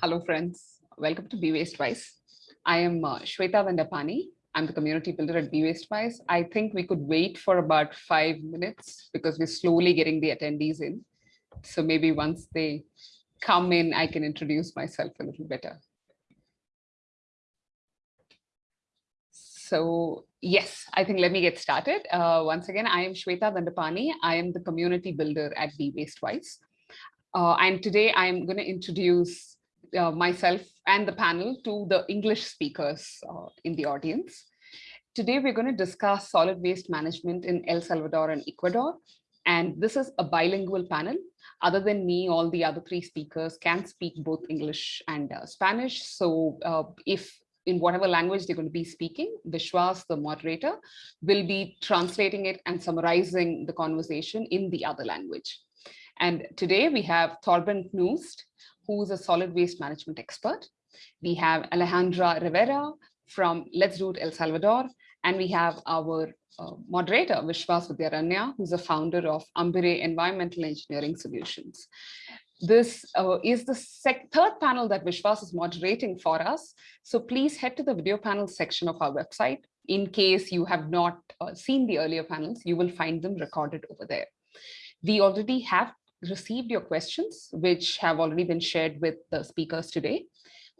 Hello, friends. Welcome to Be Waste Wise. I am uh, Shweta Vandapani. I'm the community builder at Be Waste Wise. I think we could wait for about five minutes because we're slowly getting the attendees in. So maybe once they come in, I can introduce myself a little better. So yes, I think let me get started. Uh, once again, I am Shweta Vandapani. I am the community builder at Be Waste Wise. Uh, and today I'm going to introduce uh, myself and the panel to the English speakers uh, in the audience. Today, we're going to discuss solid waste management in El Salvador and Ecuador. And this is a bilingual panel. Other than me, all the other three speakers can speak both English and uh, Spanish. So uh, if in whatever language they're going to be speaking, Vishwas, the moderator, will be translating it and summarizing the conversation in the other language. And today we have Torben Knust, who's a solid waste management expert. We have Alejandra Rivera from Let's Do It El Salvador, and we have our uh, moderator, Vishwas Vidyaranya, who's a founder of Ambire Environmental Engineering Solutions. This uh, is the third panel that Vishwas is moderating for us. So please head to the video panel section of our website. In case you have not uh, seen the earlier panels, you will find them recorded over there. We already have received your questions, which have already been shared with the speakers today.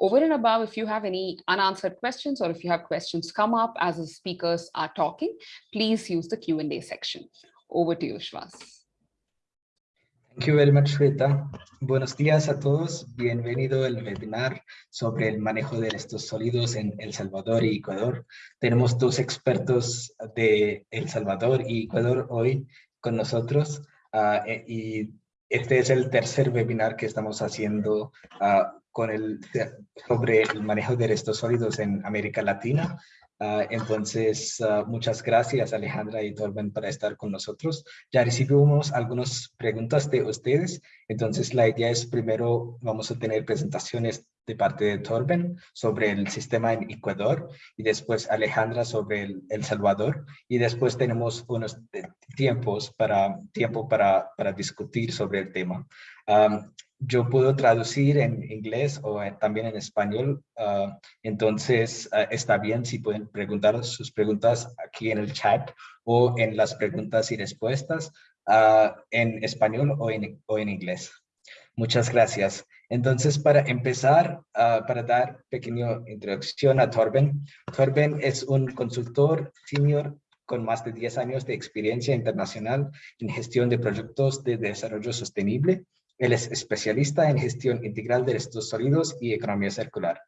Over and above, if you have any unanswered questions or if you have questions come up as the speakers are talking, please use the Q&A section. Over to you, Shvas. Thank you very much, Shweta. Buenos días a todos. Bienvenido al webinar sobre el manejo de estos sólidos en El Salvador y Ecuador. Tenemos dos expertos de El Salvador y Ecuador hoy con nosotros uh, y este es el tercer webinar que estamos haciendo uh, con el, sobre el manejo de restos sólidos en América Latina. Uh, entonces, uh, muchas gracias Alejandra y Torben para estar con nosotros. Ya recibimos algunas preguntas de ustedes, entonces la idea es primero vamos a tener presentaciones de parte de Torben sobre el sistema en Ecuador y después Alejandra sobre el, el Salvador y después tenemos unos tiempos para, tiempo para, para discutir sobre el tema. Um, yo puedo traducir en inglés o también en español, uh, entonces uh, está bien si pueden preguntar sus preguntas aquí en el chat o en las preguntas y respuestas uh, en español o en, o en inglés. Muchas gracias. Entonces, para empezar, para dar pequeña introducción a Torben, Torben es un consultor senior con más de 10 años de experiencia internacional en gestión de proyectos de desarrollo sostenible él es especialista en gestión integral de restos sólidos y economía circular.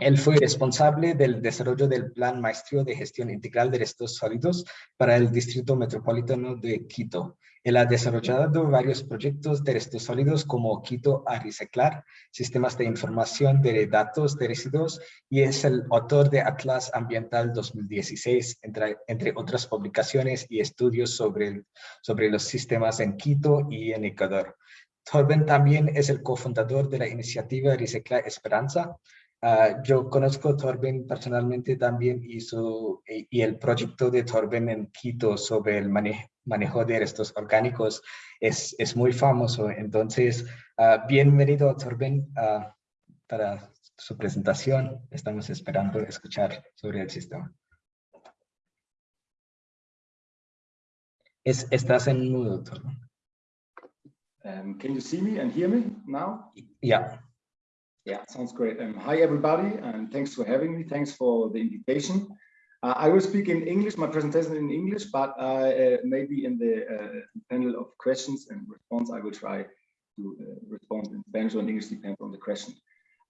Él fue responsable del desarrollo del Plan Maestro de Gestión Integral de Restos Sólidos para el Distrito Metropolitano de Quito. Él ha desarrollado varios proyectos de restos sólidos como Quito a Reciclar, sistemas de información de datos de residuos y es el autor de Atlas Ambiental 2016, entre, entre otras publicaciones y estudios sobre, sobre los sistemas en Quito y en Ecuador. Torben también es el cofundador de la iniciativa Recicla Esperanza. Uh, yo conozco a Torben personalmente también y, su, y, el proyecto de Torben en Quito sobre el manejo, manejo de restos orgánicos es, es muy famoso. Entonces, uh, bienvenido Torben uh, para su presentación. Estamos esperando escuchar sobre el sistema. Es, estás en mudo, Torben. Um, can you see me and hear me now? Yeah. Yeah, sounds great. Um, hi, everybody, and thanks for having me. Thanks for the invitation. Uh, I will speak in English, my presentation in English, but uh, maybe in the uh, panel of questions and response, I will try to uh, respond in Spanish or in English, depends on the question.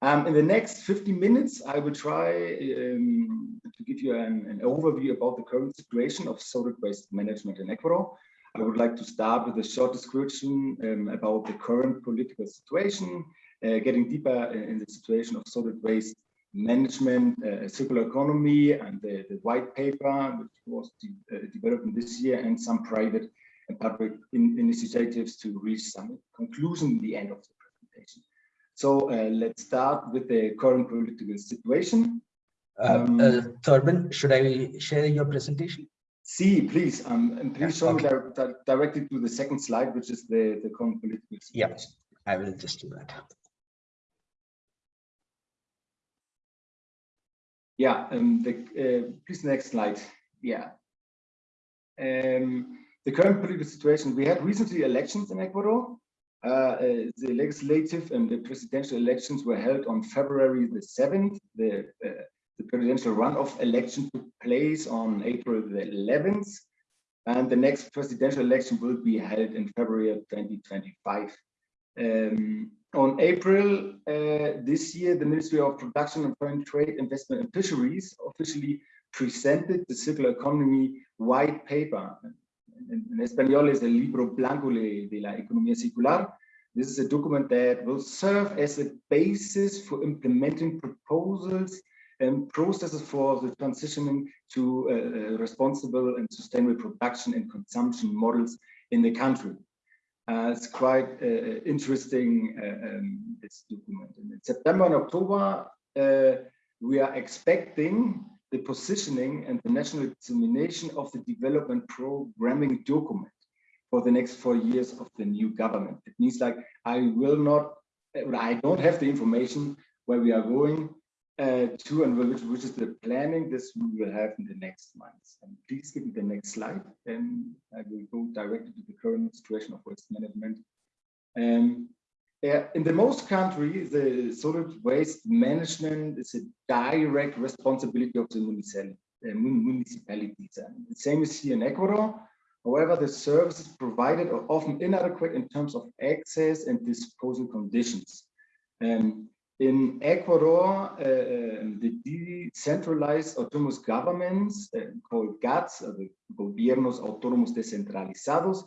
Um, in the next 50 minutes, I will try um, to give you an, an, overview about the current situation of solid waste management in Ecuador. I would like to start with a short description um, about the current political situation, uh, getting deeper in the situation of solid waste management, uh, circular economy, and the, the, white paper, which was de uh, developed this year, and some private and public in initiatives to reach some conclusion at the end of the presentation. So uh, let's start with the current political situation. Um, uh, Thurman, should I share your presentation? See, please, um, and please show okay. me directly to the second slide, which is the, the current political situation. Yeah, I will just do that. Yeah, um, the, uh, please next slide. Yeah. Um, the current political situation, we had recently elections in Ecuador. Uh, uh, the legislative and the presidential elections were held on February the 7th. The, uh, the presidential runoff election took place on April the 11th. And the next presidential election will be held in February of 2025. Um, on April uh, this year, the Ministry of Production and Foreign Trade, Investment and Fisheries officially presented the circular economy white paper. In, Espanol is el libro blanco de la economía circular. This is a document that will serve as a basis for implementing proposals and processes for the transitioning to uh, responsible and sustainable production and consumption models in the country. Uh, it's quite uh, uh, interesting, uh, um, this document. And in September and October, uh, we are expecting the positioning and the national examination of the development programming document for the next four years of the new government. It means like I will not, I don't have the information where we are going uh, to and which, which is the planning this we will have in the next months. And please give me the next slide and I will go directly to the current situation of waste management. Um, in the most countries, the solid waste management is a direct responsibility of the municipal, uh, municipalities. And the same is here in Ecuador. However, the services provided are often inadequate in terms of access and disposal conditions. Um, in Ecuador, uh, um, the decentralized autonomous governments uh, called GATS, uh, the Gobiernos Autónomos Descentralizados,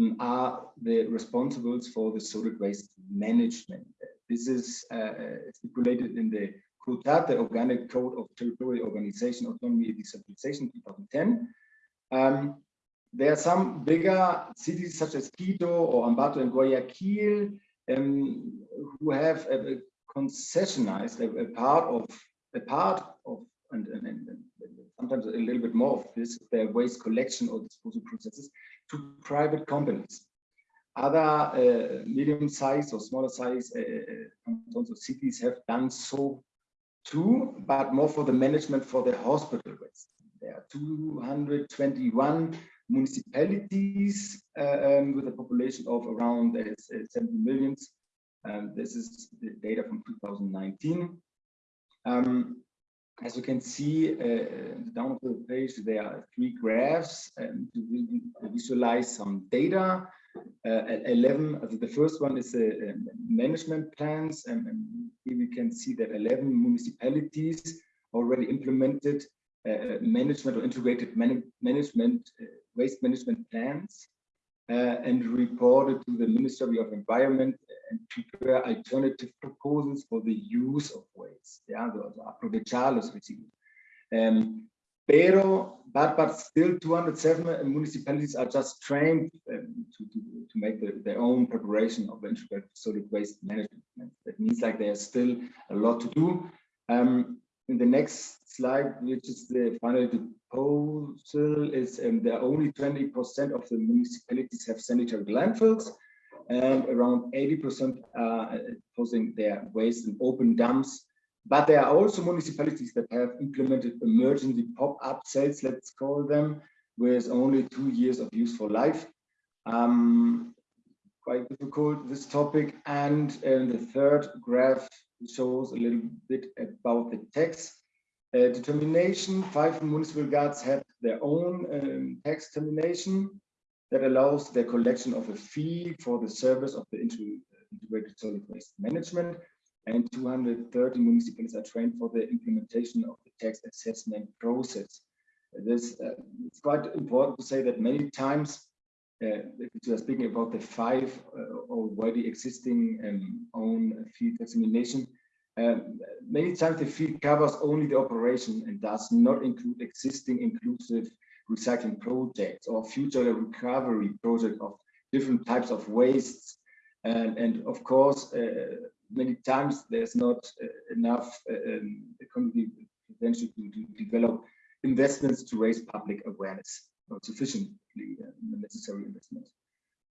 um, are the responsibles for the solid waste management. This is uh, uh, stipulated in the COTAD, the Organic Code of Territorial Organization, Autonomy and Decentralization 2010. Um, there are some bigger cities such as Quito or Ambato and Guayaquil um, who have a, concessionized a, a, part of a part of and, and, and, sometimes a little bit more of this their waste collection or disposal processes to private companies. Other uh, medium-sized or smaller size uh, cantons uh, cities have done so too, but more for the management for the hospital waste. There are 221 municipalities uh, um, with a population of around uh, 70 millions um, this is the data from 2019. Um, as you can see, uh, down of the page, there are three graphs um, to visualize some data. Uh, 11, uh, the first one is uh, management plans, and, and, here we can see that 11 municipalities already implemented uh, management or integrated man management, uh, waste management plans uh, and reported to the Ministry of Environment and prepare alternative proposals for the use of waste. Yeah, aprovechar los residuos. Um, pero, but, but still 207 municipalities are just trained um, to, to, to make the, their own preparation of integrated solid waste management. That means like there's still a lot to do. Um, in the next slide, which is the final proposal, is um, there are only 20% of the municipalities have sanitary landfills, and around 80% are posing their waste in open dumps. But there are also municipalities that have implemented emergency pop-up cells, let's call them, with only two years of useful life. Um, quite difficult, this topic. And uh, the third graph shows a little bit about the tax uh, determination. Five municipal guards have their own um, tax determination that allows the collection of a fee for the service of the integrated solid waste management. And 230 municipalities are trained for the implementation of the tax assessment process. This uh, it's quite important to say that many times uh, if we are speaking about the five uh, already existing um, own field examination, um, many times the field covers only the operation and does not include existing inclusive recycling projects or future recovery projects of different types of wastes. And, and of course, uh, many times there's not uh, enough uh, um, potential to, to develop investments to raise public awareness not sufficiently uh, necessary investments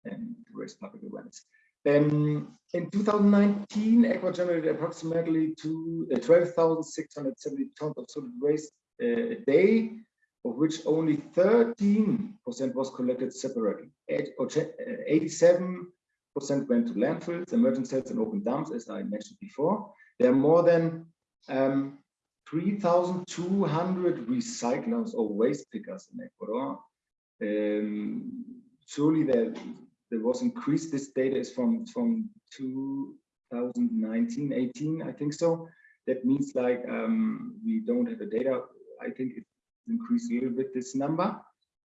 and to raise public awareness. Um, in 2019, Ecuador generated approximately uh, 12,670 tons of solid waste uh, a day, of which only 13% was collected separately. 87% went to landfills, emergent cells, and open dumps, as I mentioned before. There are more than um, 3,200 recyclers or waste pickers in Ecuador. Um, surely there, there was increased. This data is from, from 2019, 18, I think so. That means like um, we don't have the data. I think it increased a little bit this number,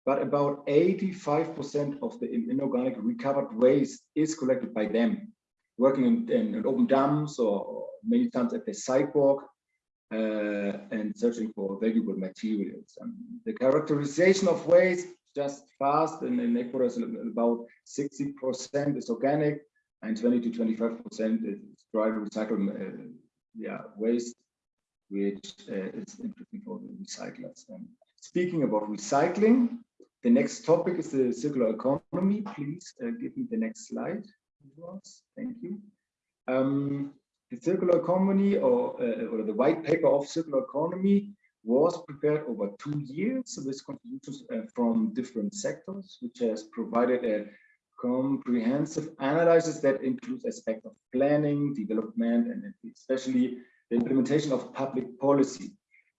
but about 85% of the inorganic recovered waste is collected by them, working in, in, in open dumps or many times at the sidewalk uh, and searching for valuable materials. Um, the characterization of waste just fast and in Ecuador about 60% is organic and 20 to 25% is dry recycled uh, yeah, waste, which uh, is interesting for the recyclers. And speaking about recycling, the next topic is the circular economy. Please uh, give me the next slide. Thank you. Um, the circular economy or, uh, or the white paper of circular economy was prepared over two years with contributions uh, from different sectors, which has provided a comprehensive analysis that includes aspects of planning, development, and especially the implementation of public policy.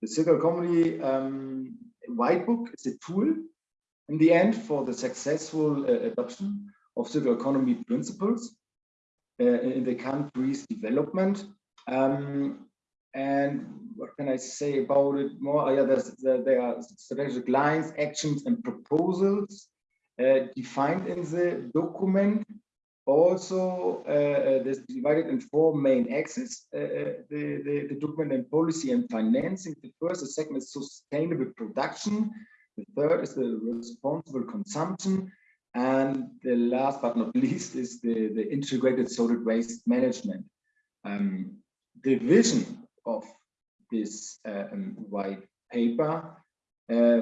The circular economy um, white book is a tool in the end for the successful uh, adoption of circular economy principles uh, in the country's development. Um, and what can I say about it more? Oh, yeah, there's, there are strategic lines, actions, and proposals uh, defined in the document. Also, uh, uh, divided in four main axes, uh, uh, the, the, the, document and policy and financing. The first, the second is sustainable production. The third is the responsible consumption. And the last but not least is the, the integrated solid waste management. Um, the vision of this um, white paper uh,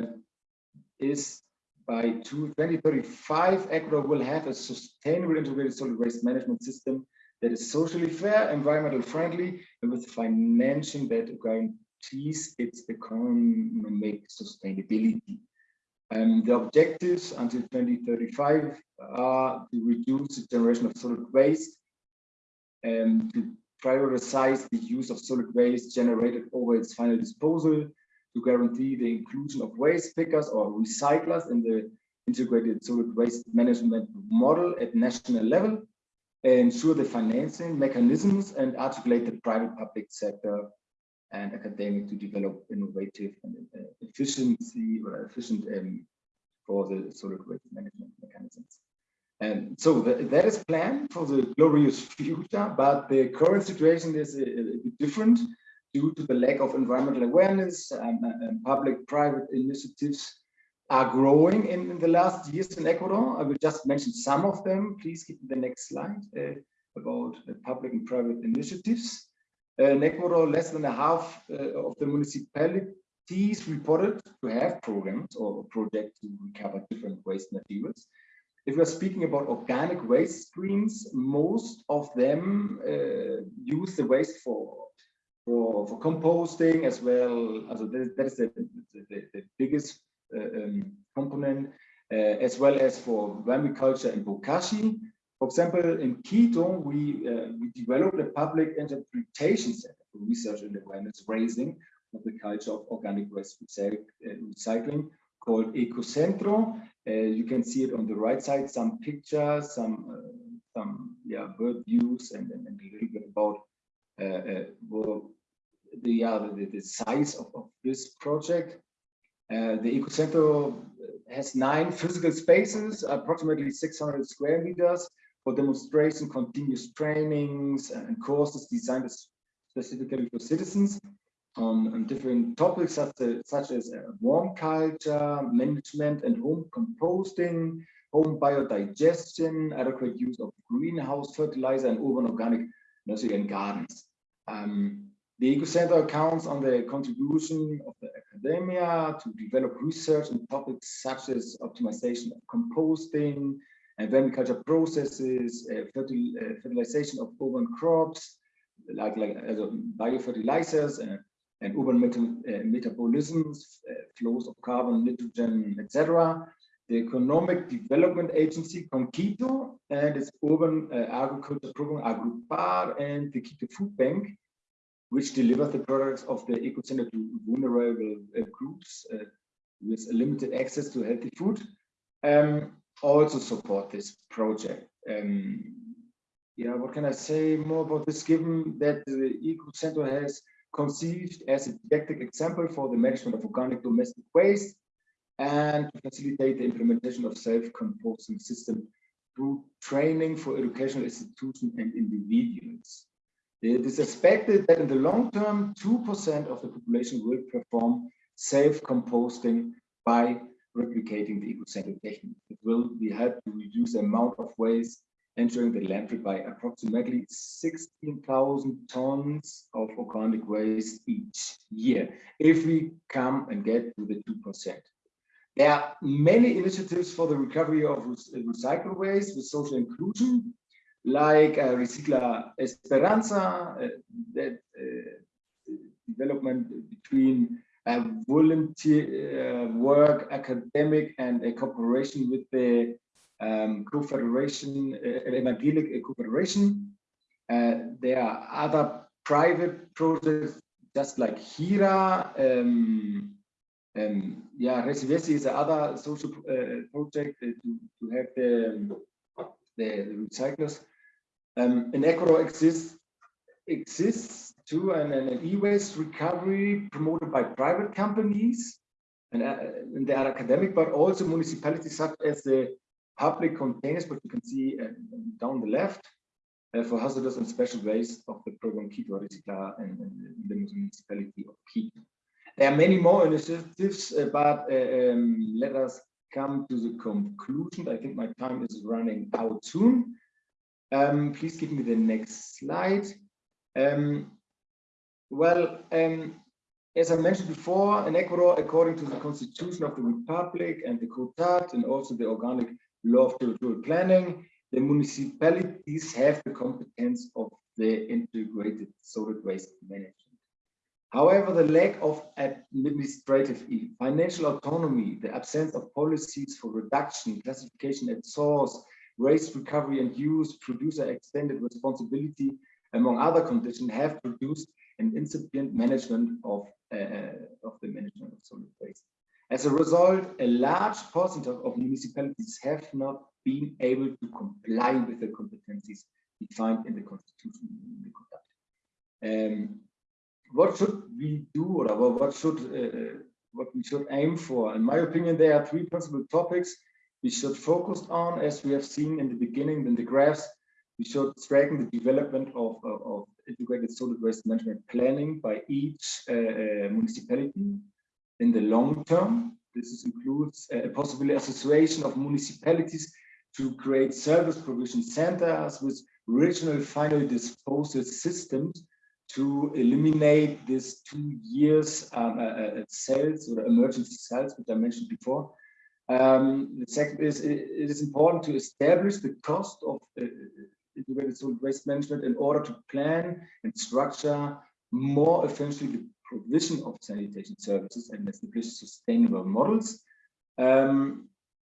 is by 2035, Ecuador will have a sustainable integrated solid waste management system that is socially fair, environmental friendly, and with financing that guarantees its economic sustainability. And the objectives until 2035 are to reduce the generation of solid waste and to prioritize the use of solid waste generated over its final disposal, to guarantee the inclusion of waste pickers or recyclers in the integrated solid waste management model at national level, ensure the financing mechanisms and articulate the private public sector and academic to develop innovative and uh, efficiency or efficient um, for the solid waste management mechanisms. And so the, that is planned for the glorious future, but the current situation is a, a bit different due to the lack of environmental awareness and, and public-private initiatives are growing in, in, the last years in Ecuador. I will just mention some of them. Please keep the next slide uh, about uh, public and private initiatives. Uh, in Ecuador, less than a half uh, of the municipalities reported to have programs or projects to recover different waste materials. If we're speaking about organic waste streams, most of them uh, use the waste for for, for composting as well. Also that is the, the, the biggest uh, um, component, uh, as well as for vermiculture and bokashi. For example, in Quito, we, uh, we developed a public interpretation center for research and awareness raising of the culture of organic waste recycling called Ecocentro. Uh, you can see it on the right side, some pictures, some uh, some yeah bird views, and, and, and a little bit about uh, well, the, uh, the, the size of, of this project. Uh, the Ecocentro has nine physical spaces, approximately 600 square meters for demonstration, continuous trainings and courses designed specifically for citizens on, on different topics such as, such as uh, warm culture, management and home composting, home biodigestion, adequate use of greenhouse fertilizer and urban organic nursery and gardens. Um, the Ecocentro accounts on the contribution of the academia to develop research in topics such as optimization of composting, and vermiculture processes, uh, fertil uh, fertilization of urban crops, like like uh, biofertilizers and, and urban uh, metabolisms, uh, flows of carbon, nitrogen, etc. The Economic Development Agency, CONKITO, and its urban uh, agriculture program, Agrupar, and the Quito Food Bank, which delivers the products of the eco center to vulnerable groups with limited access to healthy food, um, also support this project. Um, yeah, what can I say more about this, given that the Eco Center has conceived as a didactic example for the management of organic domestic waste and to facilitate the implementation of self-composting system through training for educational institutions and individuals. It is expected that in the long term, 2% of the population will perform self-composting by replicating the eco-centered technique. It will be helped to reduce the amount of waste entering the landfill by approximately 16,000 tons of organic waste each year, if we come and get to the 2%. There are many initiatives for the recovery of recycled waste with social inclusion, like uh, Recicla Esperanza, uh, that uh, development between volunteer uh, work, academic, and a cooperation with the um, Confederation, uh, Evangelic Confederation. there are other private projects, just like HIRA. Um, um, yeah, Resivesi is another social project to, to have the, the recyclers. Um, an Ecuador exists exists too, and, an e-waste recovery promoted by private companies, and, uh, and, they are academic, but also municipalities such as the public containers, what you can see uh, down the left, uh, for hazardous and special waste of the program Quito Recicla and, the municipality of Quito. There are many more initiatives, uh, but um, let us come to the conclusion. I think my time is running out soon. Um, please give me the next slide. Um, well, um, as I mentioned before, in Ecuador, according to the Constitution of the Republic and the COTAT and also the Organic Law of Territorial Planning, the municipalities have the competence of the integrated solid waste management. However, the lack of administrative financial autonomy, the absence of policies for reduction, classification at source, waste recovery and use, producer extended responsibility, among other conditions, have produced an incipient management of, uh, of the management of solid waste. As a result, a large percentage of municipalities have not been able to comply with the competencies defined in the constitution. Um, what should we do, or what should uh, what we should aim for? In my opinion, there are three principal topics we should focus on, as we have seen in the beginning in the graphs. We should strengthen the development of, of, of integrated solid waste management planning by each uh, uh municipality in the long term. This includes a possible association of municipalities to create service provision centers with regional final disposal systems to eliminate this two years um, uh, uh cells or emergency cells, which I mentioned before, um, the second is it, it is important to establish the cost of uh, integrated solid waste management in order to plan and structure more efficiently the provision of sanitation services and establish sustainable models. Um,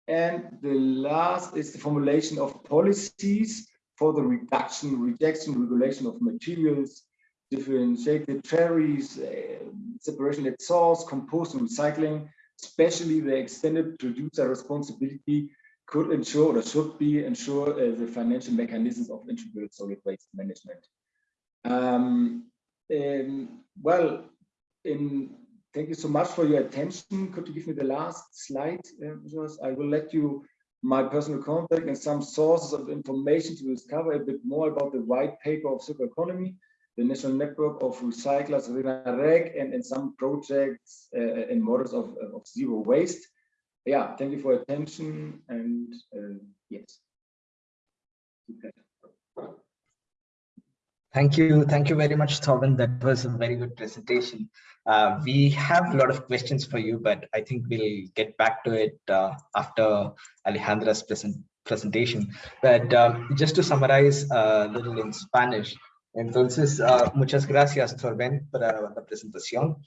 and the last is the formulation of policies for the reduction, rejection, regulation of materials, differentiated cherries, uh, separation at source, compost and recycling, especially the extended producer responsibility could ensure or should be ensure uh, the financial mechanisms of integrated solid waste management. Um, um, well, in, thank you so much for your attention. Could you give me the last slide? Uh, I will let you my personal contact and some sources of information to discover a bit more about the white paper of circular economy the National Network of Recyclers, RENAREC, and, and some projects uh, and models of, of zero waste. Yeah, thank you for your attention and uh, yes. Thank you. Thank you very much, Thorben. That was a very good presentation. Uh, we have a lot of questions for you, but I think we'll get back to it uh, after Alejandra's present, presentation. But um, just to summarize a little in Spanish, entonces, uh, muchas gracias, Thorben, para la presentación.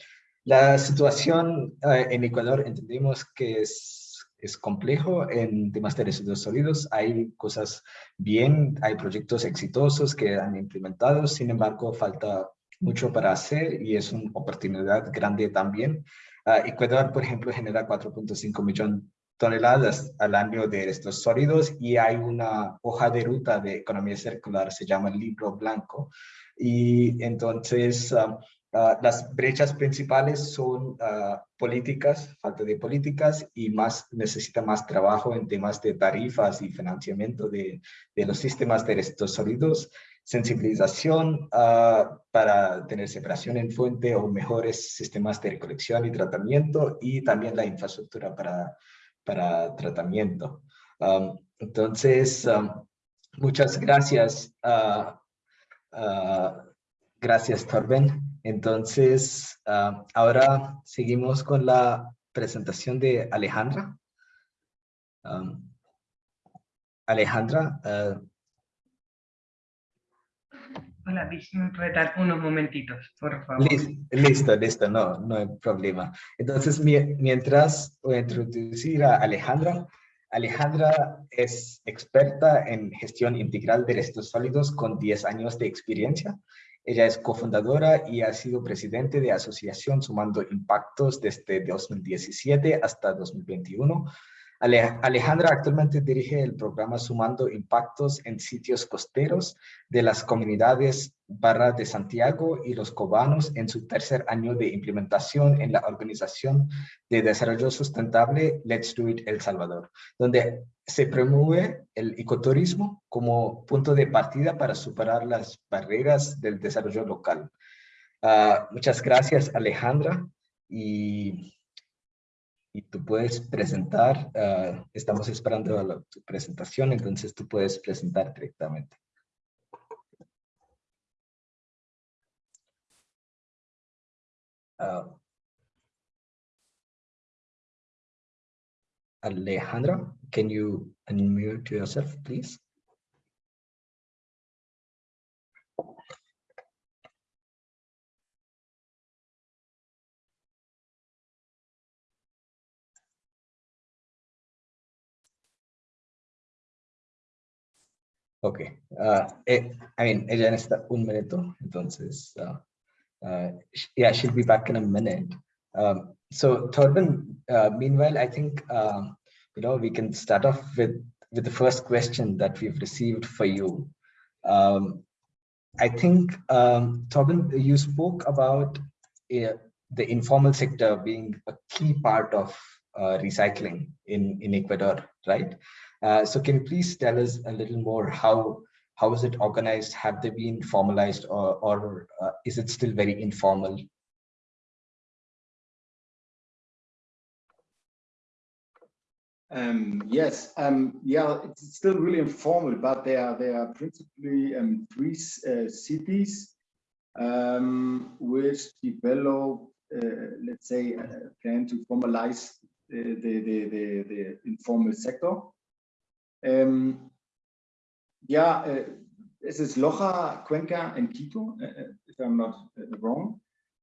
La situación uh, en Ecuador entendemos que es, es complejo en temas de residuos sólidos. Hay cosas bien, hay proyectos exitosos que han implementado, sin embargo, falta mucho para hacer y es una oportunidad grande también. Uh, Ecuador, por ejemplo, genera 4.5 millones toneladas al año de estos sólidos y hay una hoja de ruta de economía circular, se llama el libro blanco. Y entonces uh, uh, las brechas principales son políticas, falta de políticas y más necesita más trabajo en temas de tarifas y financiamiento de, de los sistemas de estos sólidos sensibilización uh, para tener separación en fuente o mejores sistemas de recolección y tratamiento y también la infraestructura para, para tratamiento. Entonces, muchas gracias. Gracias, Torben. Entonces, ahora seguimos con la presentación de Alejandra. Um, Alejandra, Hola, me puede dar unos momentitos, por favor. Listo, listo, no, no hay problema. Entonces, mientras voy a introducir a Alejandra. Alejandra es experta en gestión integral de restos sólidos con 10 años de experiencia. Ella es cofundadora y ha sido presidente de Asociación Sumando Impactos desde 2017 hasta 2021 Alejandra actualmente dirige el programa Sumando Impactos en Sitios Costeros de las comunidades Barra de Santiago y Los Cobanos en su tercer año de implementación en la Organización de Desarrollo Sustentable Let's Do It El Salvador, donde se promueve el ecoturismo como punto de partida para superar las barreras del desarrollo local. Ah, muchas gracias, Alejandra. Y y tú puedes presentar, uh, estamos esperando la, tu presentación, entonces tú puedes presentar directamente. Uh, Alejandra, can you unmute yourself, please? Ok. Uh, eh, I mean, ella necesita un minuto, entonces, uh, uh, yeah, she'll be back in a minute. Um, so Torben, uh, meanwhile, I think, um, you know, we can start off with, with the first question that we've received for you. Um, I think, um, Torben, you spoke about uh, the informal sector being a key part of uh, recycling in, in Ecuador, right? Uh, so can you please tell us a little more how how is it organized? Have they been formalized or, or uh, is it still very informal? Um, yes, um, yeah, it's still really informal, but there are they are principally um, three uh, cities um, which develop, uh, let's say, a plan to formalize the, the, the, the informal sector. Um, yeah, uh, this is Loja, Cuenca, and Quito, uh, uh if I'm not uh, wrong.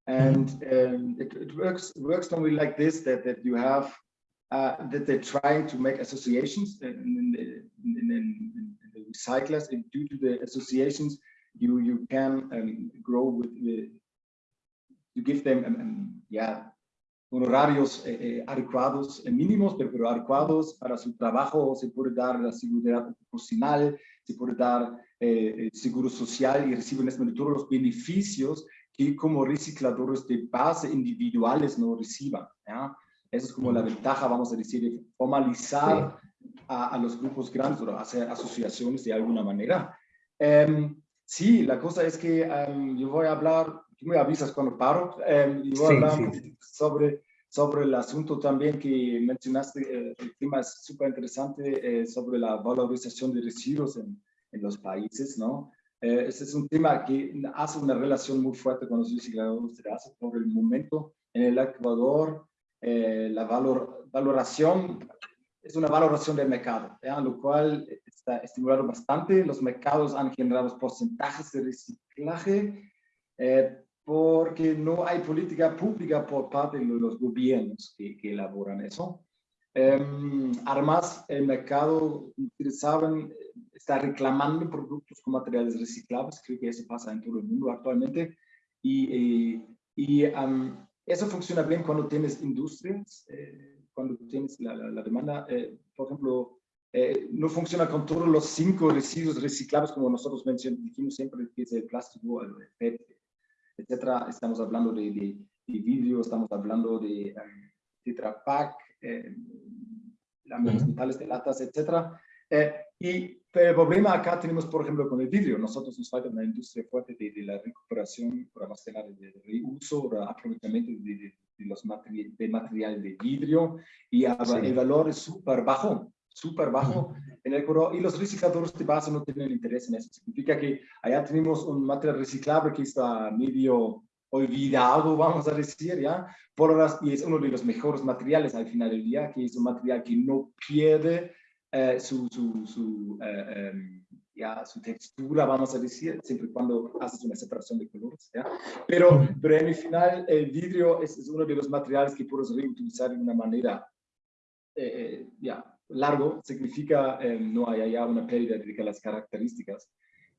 And um, it, it, works works normally like this: that that you have uh, that they're trying to make associations in, in the recyclers, and due to the associations, you you can um, grow with the to give them um, um, yeah honorarios eh, eh, adecuados, eh, mínimos, pero, adecuados para su trabajo, se puede dar la seguridad ocupacional, se puede dar eh, seguro social y reciben todos los beneficios que como recicladores de base individuales no reciban. Esa es como la ventaja, vamos a decir, de formalizar a, a, los grupos grandes o hacer asociaciones de alguna manera. Eh, sí, la cosa es que um, yo voy a hablar tú me avisas cuando paro. Y voy a hablar sobre, sobre el asunto también que mencionaste, eh, el tema es súper interesante, eh, sobre la valorización de residuos en, en los países, ¿no? Eh, ese es un tema que hace una relación muy fuerte con los recicladores de por el momento en el Ecuador, la valor, valoración es una valoración del mercado, ¿ya? lo cual está estimulado bastante. Los mercados han generado porcentajes de reciclaje eh, porque no hay política pública por parte de los gobiernos que, que elaboran eso. Um, además, el mercado, ustedes saben, está reclamando productos con materiales reciclables. Creo que eso pasa en todo el mundo actualmente. Y, y, um, eso funciona bien cuando tienes industrias, eh, cuando tienes la, la, la demanda. Eh, por ejemplo, eh, no funciona con todos los cinco residuos reciclables como nosotros mencionamos, dijimos siempre que es el plástico, el PET, etcétera. Estamos hablando de, de, de vidrio, estamos hablando de um, Tetra Pak, eh, láminas metales de latas, etcétera. Eh, y el problema acá tenemos, por ejemplo, con el vidrio. Nosotros nos falta una industria fuerte de, de la recuperación, por almacenar, de, de reuso, de aprovechamiento de, de los materiales de material de vidrio y sí. el valor es súper bajo, súper bajo en el Ecuador y los recicladores de base no tienen interés en eso. Significa que allá tenemos un material reciclable que está medio olvidado, vamos a decir, ¿ya? Por las, y es uno de los mejores materiales al final del día, que es un material que no pierde eh, su, su, su, eh, um, ya, su textura, vamos a decir, siempre y cuando haces una separación de colores, ¿ya? Pero, pero en el final, el vidrio es, es uno de los materiales que puedes reutilizar de una manera, eh, ya, largo, significa no hay allá una pérdida de las características.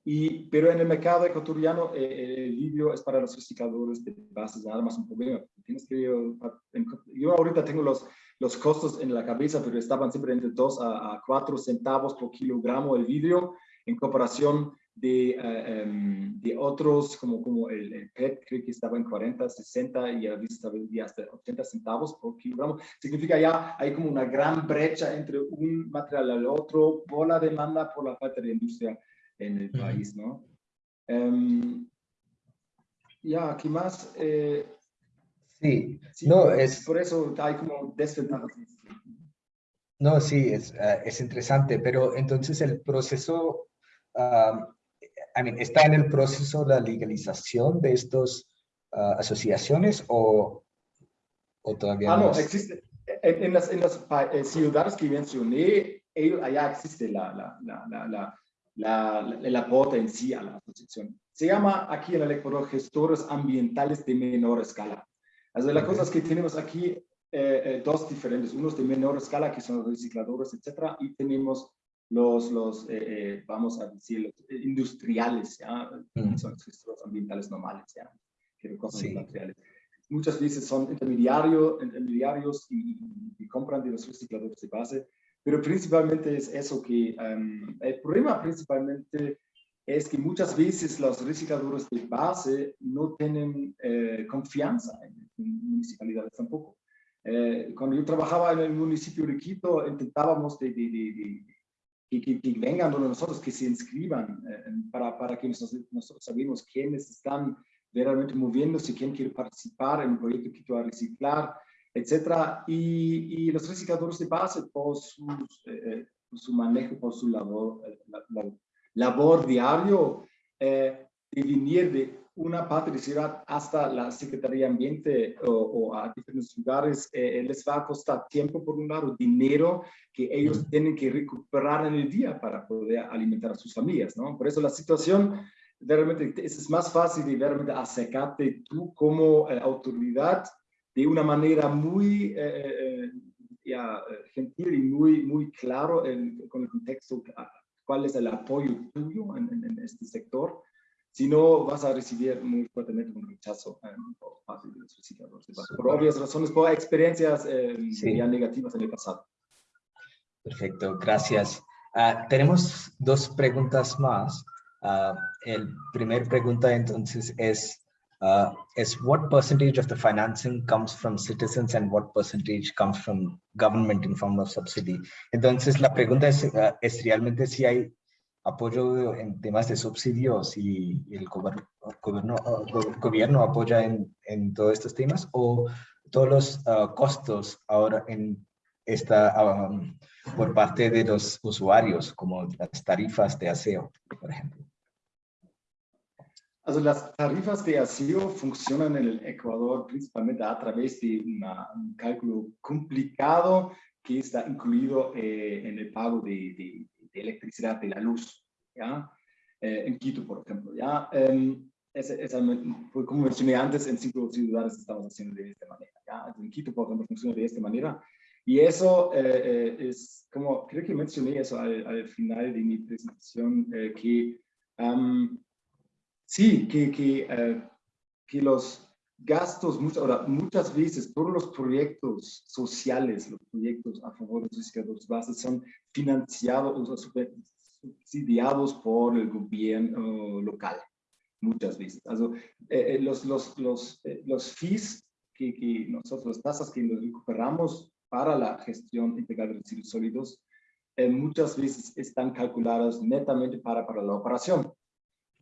Y, pero en el mercado ecuatoriano eh, el vidrio es para los recicladores de bases nada más un problema. Tienes que, yo ahorita tengo los, los costos en la cabeza, pero estaban siempre entre 2 a, a 4 centavos por kilogramo el vidrio en comparación de, uh, um, de otros como, como el, el, PET, creo que estaba en 40, 60 y a estaba hasta 80 centavos por kilogramo. Significa ya hay como una gran brecha entre un material al otro por la demanda, por la falta de industria en el país, ¿no? Um, ya, ¿qué más? Eh, sí, sí, no, es... Por eso hay como desventajas. No, sí, es, uh, es interesante, pero entonces el proceso, um, I mean, ¿está en el proceso la legalización de estas uh, asociaciones o, o todavía ah, no? no existe. En, en, las, en las eh, ciudades que mencioné, allá existe la, la, la, la la, la, el aporte en sí a la asociación. Se llama aquí en el Ecuador gestores ambientales de menor escala. Así las cosas que tenemos aquí, eh, eh, dos diferentes, unos de menor escala que son los recicladores, etcétera, y tenemos los, los eh, eh vamos a decir, los industriales, ¿ya? Mm. son los gestores ambientales normales, ¿ya? que recogen sí. materiales. Muchas veces son intermediario, intermediarios y, y, y compran de los recicladores de base, pero principalmente es eso que um, el problema principalmente es que muchas veces los recicladores de base no tienen eh, confianza en, en, municipalidades tampoco. Eh, cuando yo trabajaba en el municipio de Quito, intentábamos de, de, de, de que, que, vengan donde nosotros, que se inscriban, eh, para, para que nosotros, nosotros sabemos quiénes están realmente moviéndose, quién quiere participar en el proyecto Quito a reciclar, etcétera, y, y, los recicladores de base por, sus, eh, por su manejo, por su labor, eh, la, la, labor diario, eh, de venir de una parte de ciudad hasta la Secretaría de Ambiente o, o a diferentes lugares, eh, les va a costar tiempo por un lado, dinero que ellos tienen que recuperar en el día para poder alimentar a sus familias, ¿no? Por eso la situación realmente es más fácil de realmente acercarte tú como eh, autoridad de una manera muy eh, eh ya, gentil y muy, muy claro con el contexto cuál es el apoyo tuyo en, en, en, este sector, si no vas a recibir muy fuertemente un rechazo eh, por parte de los recicladores, por obvias razones, por experiencias eh, sí. ya negativas en el pasado. Perfecto, gracias. Uh, tenemos dos preguntas más. Uh, el primer pregunta entonces es, uh, is what percentage of the financing comes from citizens and what percentage comes from government in form of subsidy. Entonces, la pregunta es, uh, es realmente si hay apoyo en temas de subsidios y, el uh, gobierno apoya en, en, todos estos temas o todos los uh, costos ahora en esta um, por parte de los usuarios, como las tarifas de aseo, por ejemplo. Also las tarifas de asilo funcionan en el Ecuador principalmente a través de una, un cálculo complicado que está incluido eh, en el pago de, de, de, electricidad, de la luz, ¿ya? Eh, en Quito, por ejemplo, ¿ya? Um, esa, esa, como mencioné antes, en cinco ciudades estamos haciendo de esta manera, ¿ya? En Quito, por ejemplo, funciona de esta manera. Y eso eh, es como, creo que mencioné eso al, al final de mi presentación, que um, sí, que, que, que los gastos, muchas, muchas veces todos los proyectos sociales, los proyectos a favor de los pescadores bases son financiados o subsidiados por el gobierno local, muchas veces. Also, eh, eh, los, los, los, eh, los fees que, que, nosotros, las tasas que nos recuperamos para la gestión integral de residuos sólidos, eh, muchas veces están calculadas netamente para, para la operación.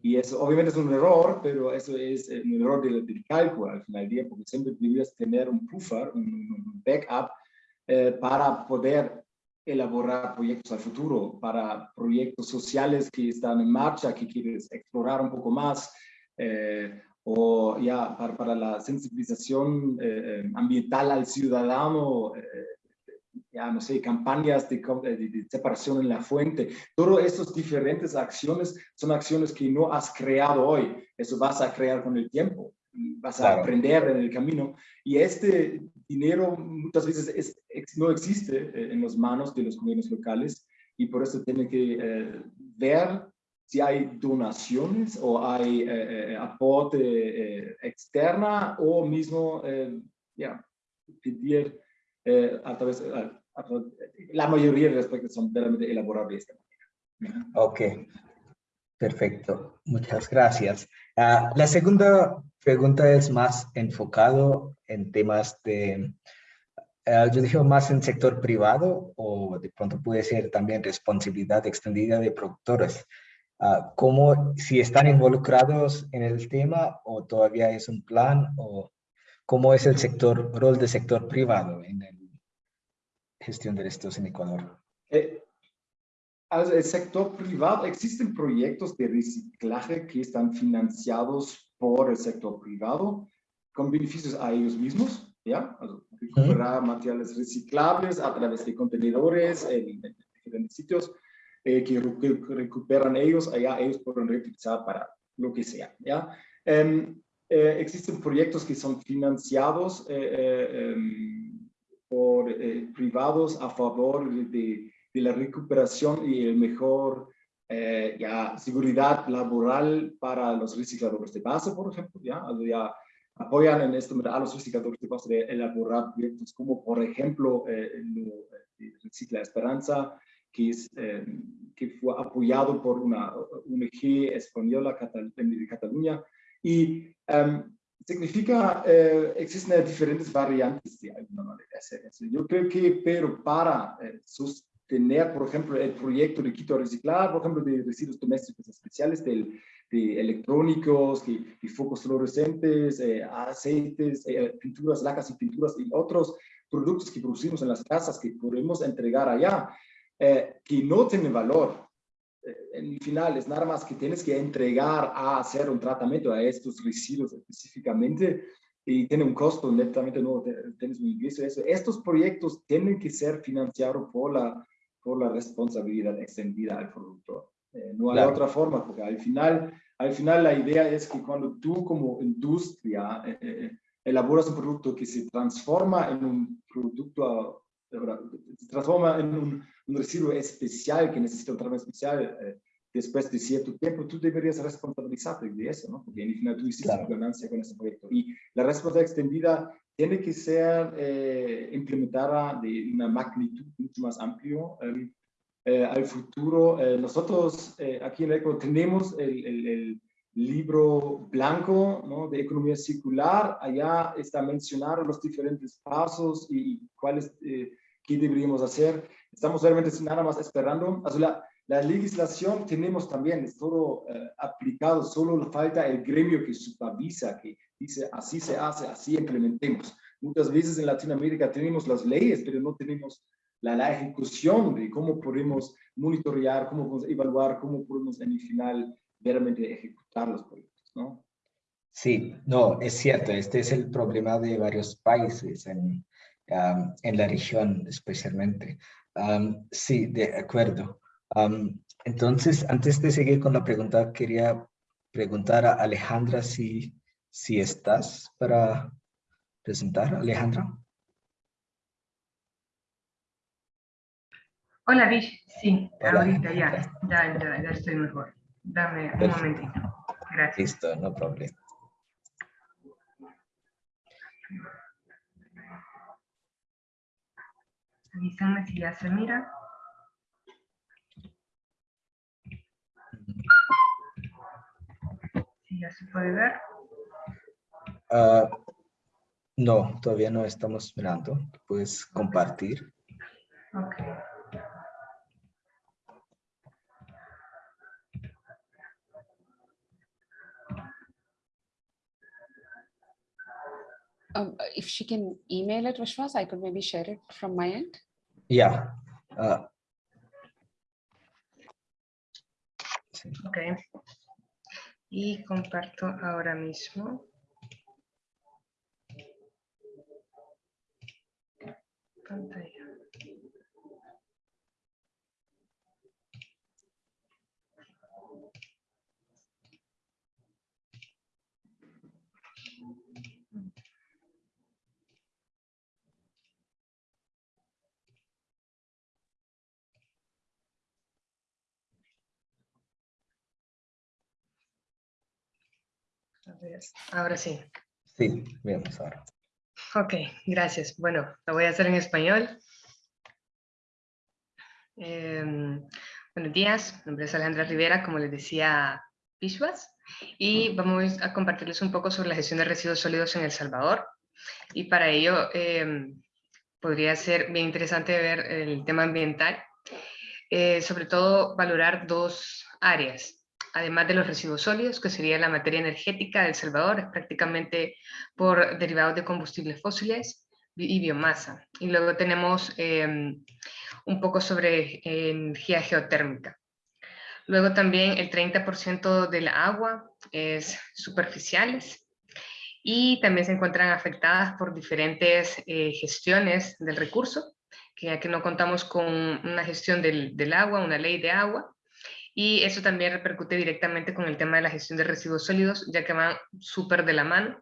Y eso obviamente es un error, pero eso es eh, un error del, del cálculo al final del día, porque siempre deberías tener un buffer, un, un backup, eh, para poder elaborar proyectos al futuro, para proyectos sociales que están en marcha, que quieres explorar un poco más, eh, o ya para, para la sensibilización eh, eh ambiental al ciudadano, ya no sé, campañas de, de, separación en la fuente. Todas estas diferentes acciones son acciones que no has creado hoy, eso vas a crear con el tiempo, vas a claro. aprender en el camino. Y este dinero muchas veces es, no existe eh, en las manos de los gobiernos locales y por eso tiene que eh, ver si hay donaciones o hay eh, eh aporte eh, externa o mismo ya, pedir a través, la mayoría de los aspectos son realmente elaborados de esta manera. Ok, perfecto. Muchas gracias. Uh, la segunda pregunta es más enfocado en temas de, uh, yo digo más en sector privado o de pronto puede ser también responsabilidad extendida de productores. Uh, ¿Cómo, si están involucrados en el tema o todavía es un plan o cómo es el sector, rol del sector privado en el gestión de restos en Ecuador? Eh, el sector privado, existen proyectos de reciclaje que están financiados por el sector privado con beneficios a ellos mismos, ¿ya? Also, recuperar -huh. materiales reciclables a través de contenedores en, en diferentes sitios eh, que, recuperan ellos, allá ellos pueden reutilizar para lo que sea, ¿ya? Um, eh, existen proyectos que son financiados eh, um, por eh, privados a favor de, de, la recuperación y el mejor eh, ya, seguridad laboral para los recicladores de base, por ejemplo, ya, apoyan en momento a los recicladores de base de elaborar proyectos como, por ejemplo, eh, el Recicla Esperanza, que, es, eh, que fue apoyado por una ONG española de Cataluña. Y um, significa, eh, existen diferentes variantes de alguna manera. Yo creo que, pero para eh, sostener, por ejemplo, el proyecto de Quito Reciclar, por ejemplo, de residuos domésticos especiales, del, de electrónicos, de, de focos fluorescentes, eh, aceites, eh, pinturas, lacas y pinturas y otros productos que producimos en las casas que podemos entregar allá, eh, que no tienen valor en el final es nada más que tienes que entregar a hacer un tratamiento a estos residuos específicamente y tiene un costo netamente no tienes un ingreso eso. Estos proyectos tienen que ser financiados por la, por la responsabilidad extendida al productor. Eh, no hay claro. otra forma, porque al final, al final la idea es que cuando tú como industria eh, eh elaboras un producto que se transforma en un producto se transforma en un, un, residuo especial que necesita un tratamiento especial eh, después de cierto tiempo, tú deberías responsabilizarte de eso, ¿no? Porque en el final tú hiciste claro. ganancia con ese proyecto. Y la responsabilidad extendida tiene que ser eh, implementada de una magnitud mucho más amplio eh, eh, al futuro. Eh, nosotros eh, aquí en ECO tenemos el, el, el libro blanco ¿no? de economía circular. Allá está mencionado los diferentes pasos y cuáles, eh, qué deberíamos hacer. Estamos realmente nada más esperando. La, la, legislación tenemos también, es todo eh, aplicado, solo falta el gremio que supervisa, que dice así se hace, así implementemos. Muchas veces en Latinoamérica tenemos las leyes, pero no tenemos la, la ejecución de cómo podemos monitorear, cómo podemos evaluar, cómo podemos en el final ejecutar los proyectos, ¿no? Sí, no, es cierto, este es el problema de varios países en, um, en la región especialmente. Um, sí, de acuerdo. entonces, antes de seguir con la pregunta, quería preguntar a Alejandra si, si estás para presentar. Alejandra. Hola, Vish. Sí, ahorita ya, ya, ya, ya estoy mejor. Dame un momentito. Gracias. Listo, no problema. Avísame si ya se mira. Si ya se puede ver. Ah, no, todavía no estamos mirando. Puedes compartir. Ok. Um, if she can email it, Vishwas, I could maybe share it from my end. Yeah. Uh. Ok. Y comparto ahora mismo. Pantalla. Ahora sí. Sí, vemos ahora. Ok, gracias. Bueno, lo voy a hacer en español. Em, buenos días, mi nombre es Alejandra Rivera, como les decía Pishwas, y vamos a compartirles un poco sobre la gestión de residuos sólidos en El Salvador. Y para ello em, podría ser bien interesante ver el tema ambiental, eh, sobre todo valorar dos áreas además de los residuos sólidos, que sería la materia energética de Salvador, es prácticamente por derivados de combustibles fósiles y biomasa. Y luego tenemos em, un poco sobre energía geotérmica. Luego también el 30% del agua es superficiales y también se encuentran afectadas por diferentes eh, gestiones del recurso, que aquí no contamos con una gestión del, del agua, una ley de agua, y eso también repercute directamente con el tema de la gestión de residuos sólidos, ya que van súper de la mano,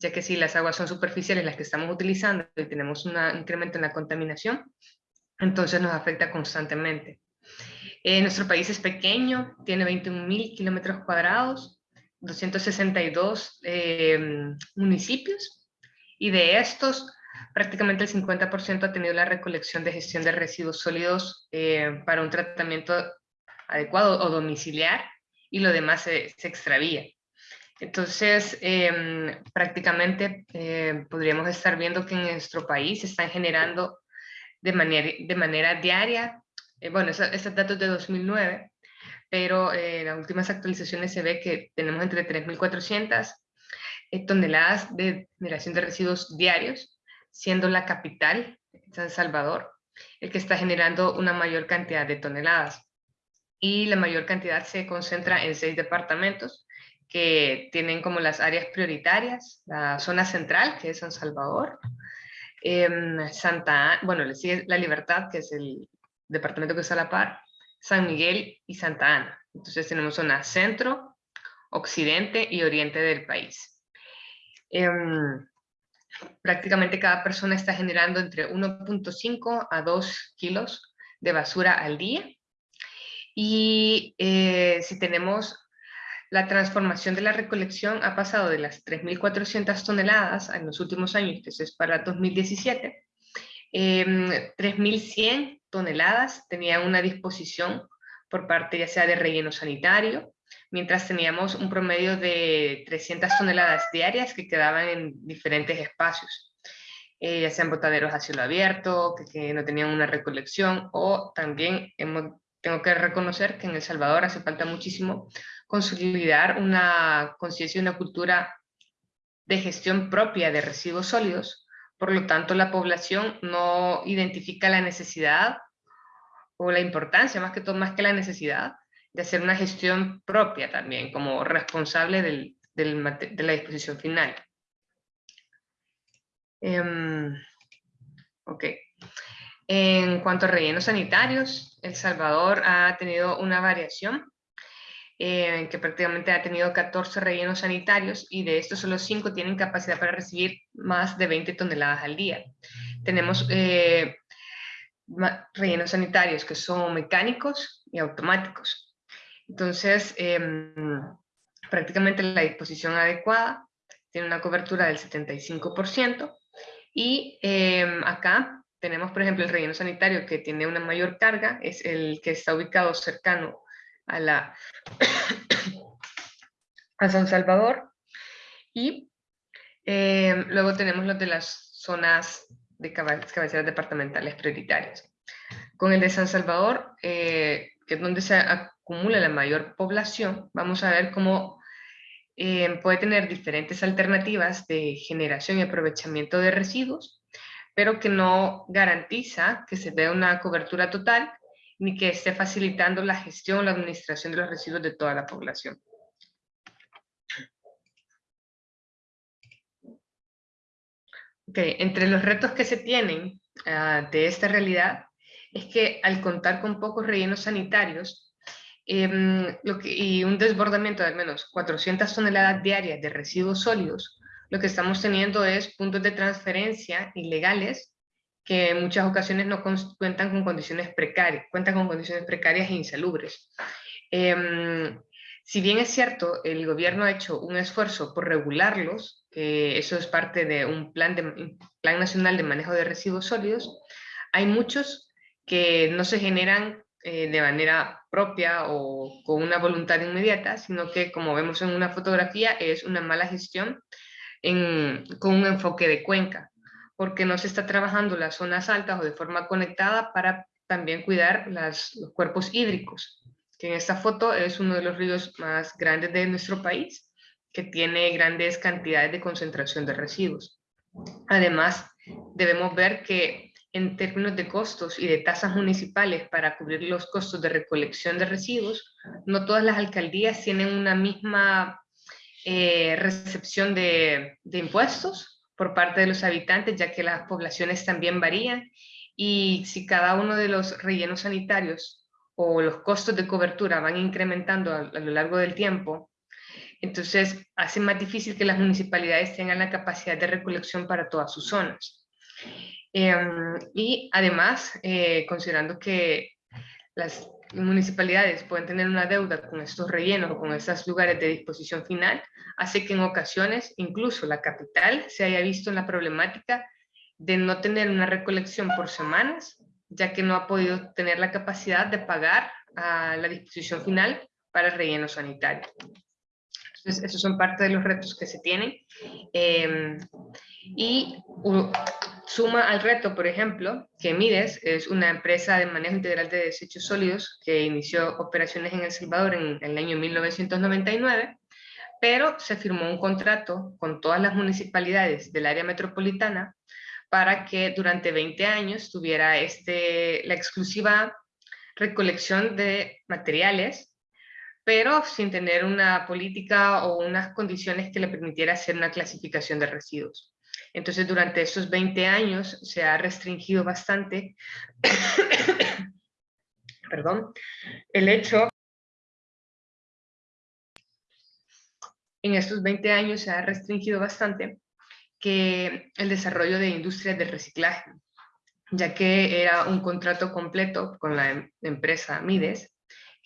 ya que si las aguas son superficiales las que estamos utilizando y tenemos un incremento en la contaminación, entonces nos afecta constantemente. Eh, nuestro país es pequeño, tiene 21.000 kilómetros cuadrados, 262 eh, municipios, y de estos, prácticamente el 50% ha tenido la recolección de gestión de residuos sólidos eh, para un tratamiento adecuado o domiciliar y lo demás se, extravía. Entonces, em, prácticamente eh, podríamos estar viendo que en nuestro país se están generando de manera, de manera diaria, eh, bueno, estos datos de 2009, pero eh, en las últimas actualizaciones se ve que tenemos entre 3.400 toneladas de generación de residuos diarios, siendo la capital, San Salvador, el que está generando una mayor cantidad de toneladas y la mayor cantidad se concentra en seis departamentos que tienen como las áreas prioritarias, la zona central, que es San Salvador, eh, Santa bueno, le sigue La Libertad, que es el departamento que está a la par, San Miguel y Santa Ana. Entonces tenemos zona centro, occidente y oriente del país. Em, prácticamente cada persona está generando entre 1.5 a 2 kilos de basura al día y eh, si tenemos la transformación de la recolección ha pasado de las 3.400 toneladas en los últimos años, que eso es para 2017, 3.100 em, toneladas tenían una disposición por parte ya sea de relleno sanitario, mientras teníamos un promedio de 300 toneladas diarias que quedaban en diferentes espacios, eh, ya sean botaderos a cielo abierto, que, que no tenían una recolección, o también hemos tengo que reconocer que en El Salvador hace falta muchísimo consolidar una conciencia y una cultura de gestión propia de residuos sólidos. Por lo tanto, la población no identifica la necesidad o la importancia, más que todo, más que la necesidad, de hacer una gestión propia también, como responsable de la disposición final. Em, Ok. En cuanto a rellenos sanitarios, El Salvador ha tenido una variación eh, que prácticamente ha tenido 14 rellenos sanitarios y de estos solo 5 tienen capacidad para recibir más de 20 toneladas al día. Tenemos eh, rellenos sanitarios que son mecánicos y automáticos. Entonces, em, prácticamente la disposición adecuada tiene una cobertura del 75% y em, acá tenemos, por ejemplo, el relleno sanitario que tiene una mayor carga, es el que está ubicado cercano a, la, a San Salvador. Y em, luego tenemos los de las zonas de cabeceras departamentales prioritarias. Con el de San Salvador, eh, que es donde se acumula la mayor población, vamos a ver cómo em, puede tener diferentes alternativas de generación y aprovechamiento de residuos, pero que no garantiza que se dé una cobertura total ni que esté facilitando la gestión o la administración de los residuos de toda la población. Okay. Entre los retos que se tienen ah, de esta realidad es que al contar con pocos rellenos sanitarios em, y un desbordamiento de al menos 400 toneladas diarias de residuos sólidos, lo que estamos teniendo es puntos de transferencia ilegales que en muchas ocasiones no cuentan con condiciones precarias, cuentan con condiciones precarias e insalubres. Em, si bien es cierto, el gobierno ha hecho un esfuerzo por regularlos, que eso es parte de un plan, de, plan nacional de manejo de residuos sólidos, hay muchos que no se generan eh, de manera propia o con una voluntad inmediata, sino que como vemos en una fotografía es una mala gestión con un enfoque de cuenca porque no se está trabajando las zonas altas o de forma conectada para también cuidar los cuerpos hídricos, que en esta foto es uno de los ríos más grandes de nuestro país, que tiene grandes cantidades de concentración de residuos. Además, debemos ver que en términos de costos y de tasas municipales para cubrir los costos de recolección de residuos, no todas las alcaldías tienen una misma eh, recepción de, impuestos por parte de los habitantes, ya que las poblaciones también varían y si cada uno de los rellenos sanitarios o los costos de cobertura van incrementando a, lo largo del tiempo, entonces hace más difícil que las municipalidades tengan la capacidad de recolección para todas sus zonas. Em, y además, eh, considerando que las municipalidades pueden tener una deuda con estos rellenos o con estos lugares de disposición final, hace que en ocasiones incluso la capital se haya visto en la problemática de no tener una recolección por semanas, ya que no ha podido tener la capacidad de pagar a la disposición final para el relleno sanitario. Entonces, esos son parte de los retos que se tienen. Em, y suma al reto, por ejemplo, que Mides es una empresa de manejo integral de desechos sólidos que inició operaciones en El Salvador en, el año 1999, pero se firmó un contrato con todas las municipalidades del área metropolitana para que durante 20 años tuviera este, la exclusiva recolección de materiales, pero sin tener una política o unas condiciones que le permitiera hacer una clasificación de residuos. Entonces, durante estos 20 años se ha restringido bastante, perdón, el hecho, en estos 20 años se ha restringido bastante que el desarrollo de industrias de reciclaje, ya que era un contrato completo con la em, empresa Mides,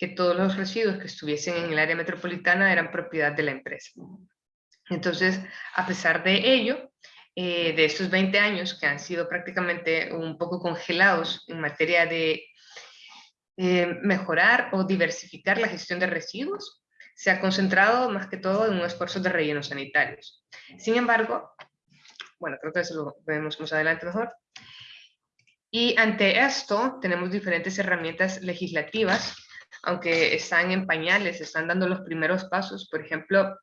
que todos los residuos que estuviesen en el área metropolitana eran propiedad de la empresa. Entonces, a pesar de ello, eh, de estos 20 años que han sido prácticamente un poco congelados en materia de eh, mejorar o diversificar la gestión de residuos, se ha concentrado más que todo en un esfuerzo de rellenos sanitarios. Sin embargo, bueno, creo que eso lo vemos más adelante mejor. Y ante esto tenemos diferentes herramientas legislativas, aunque están en pañales, están dando los primeros pasos. Por ejemplo,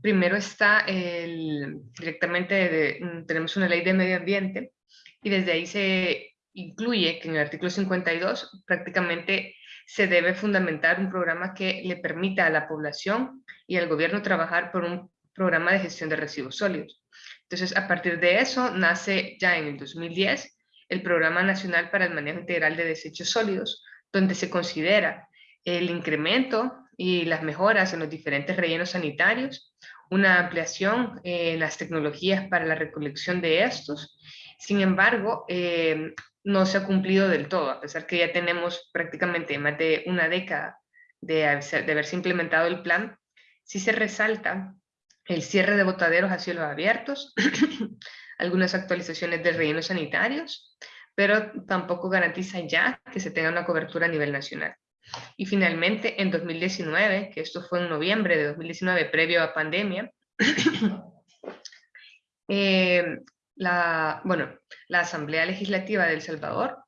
Primero está el, directamente, mm, tenemos una ley de medio ambiente y desde ahí se incluye que en el artículo 52 prácticamente se debe fundamentar un programa que le permita a la población y al gobierno trabajar por un programa de gestión de residuos sólidos. Entonces, a partir de eso, nace ya en el 2010 el Programa Nacional para el Manejo Integral de Desechos Sólidos, donde se considera el incremento y las mejoras en los diferentes rellenos sanitarios, una ampliación en las tecnologías para la recolección de estos. Sin embargo, eh, no se ha cumplido del todo, a pesar que ya tenemos prácticamente más de una década de, de haberse implementado el plan, sí se resalta el cierre de botaderos a cielos abiertos, algunas actualizaciones de rellenos sanitarios, pero tampoco garantiza ya que se tenga una cobertura a nivel nacional. Y finalmente, en 2019, que esto fue en noviembre de 2019, previo a pandemia, eh, la, bueno, la Asamblea Legislativa de El Salvador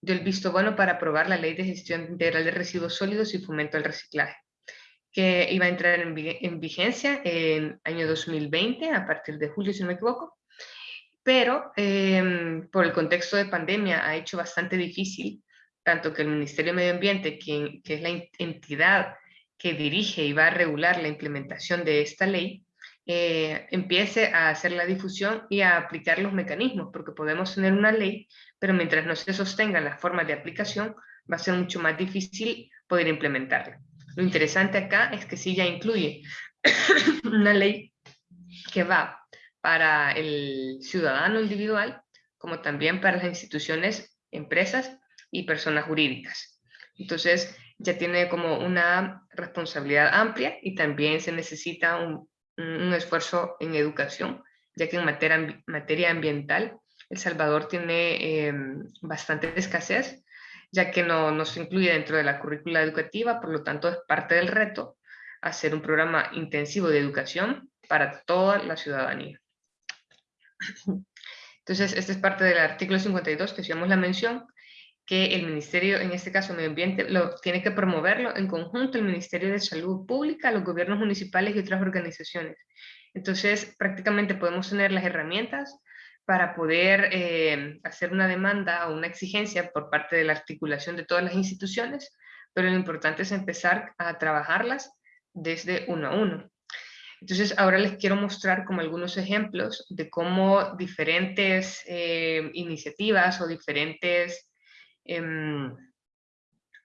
dio el visto bueno para aprobar la Ley de Gestión Integral de Residuos Sólidos y Fomento al Reciclaje, que iba a entrar en, vigencia en año 2020, a partir de julio, si no me equivoco, pero em, por el contexto de pandemia ha hecho bastante difícil tanto que el Ministerio de Medio Ambiente, quien, que es la entidad que dirige y va a regular la implementación de esta ley, eh, empiece a hacer la difusión y a aplicar los mecanismos, porque podemos tener una ley, pero mientras no se sostengan las formas de aplicación, va a ser mucho más difícil poder implementarla. Lo interesante acá es que sí ya incluye una ley que va para el ciudadano individual, como también para las instituciones, empresas y personas jurídicas. Entonces, ya tiene como una responsabilidad amplia y también se necesita un, esfuerzo en educación, ya que en materia, materia ambiental El Salvador tiene eh, bastante escasez, ya que no, no se incluye dentro de la currícula educativa, por lo tanto es parte del reto hacer un programa intensivo de educación para toda la ciudadanía. Entonces, este es parte del artículo 52 que hacíamos la mención, que el Ministerio, en este caso Medio Ambiente, lo, tiene que promoverlo en conjunto el Ministerio de Salud Pública, los gobiernos municipales y otras organizaciones. Entonces, prácticamente podemos tener las herramientas para poder eh, hacer una demanda o una exigencia por parte de la articulación de todas las instituciones, pero lo importante es empezar a trabajarlas desde uno a uno. Entonces, ahora les quiero mostrar como algunos ejemplos de cómo diferentes eh, iniciativas o diferentes Em,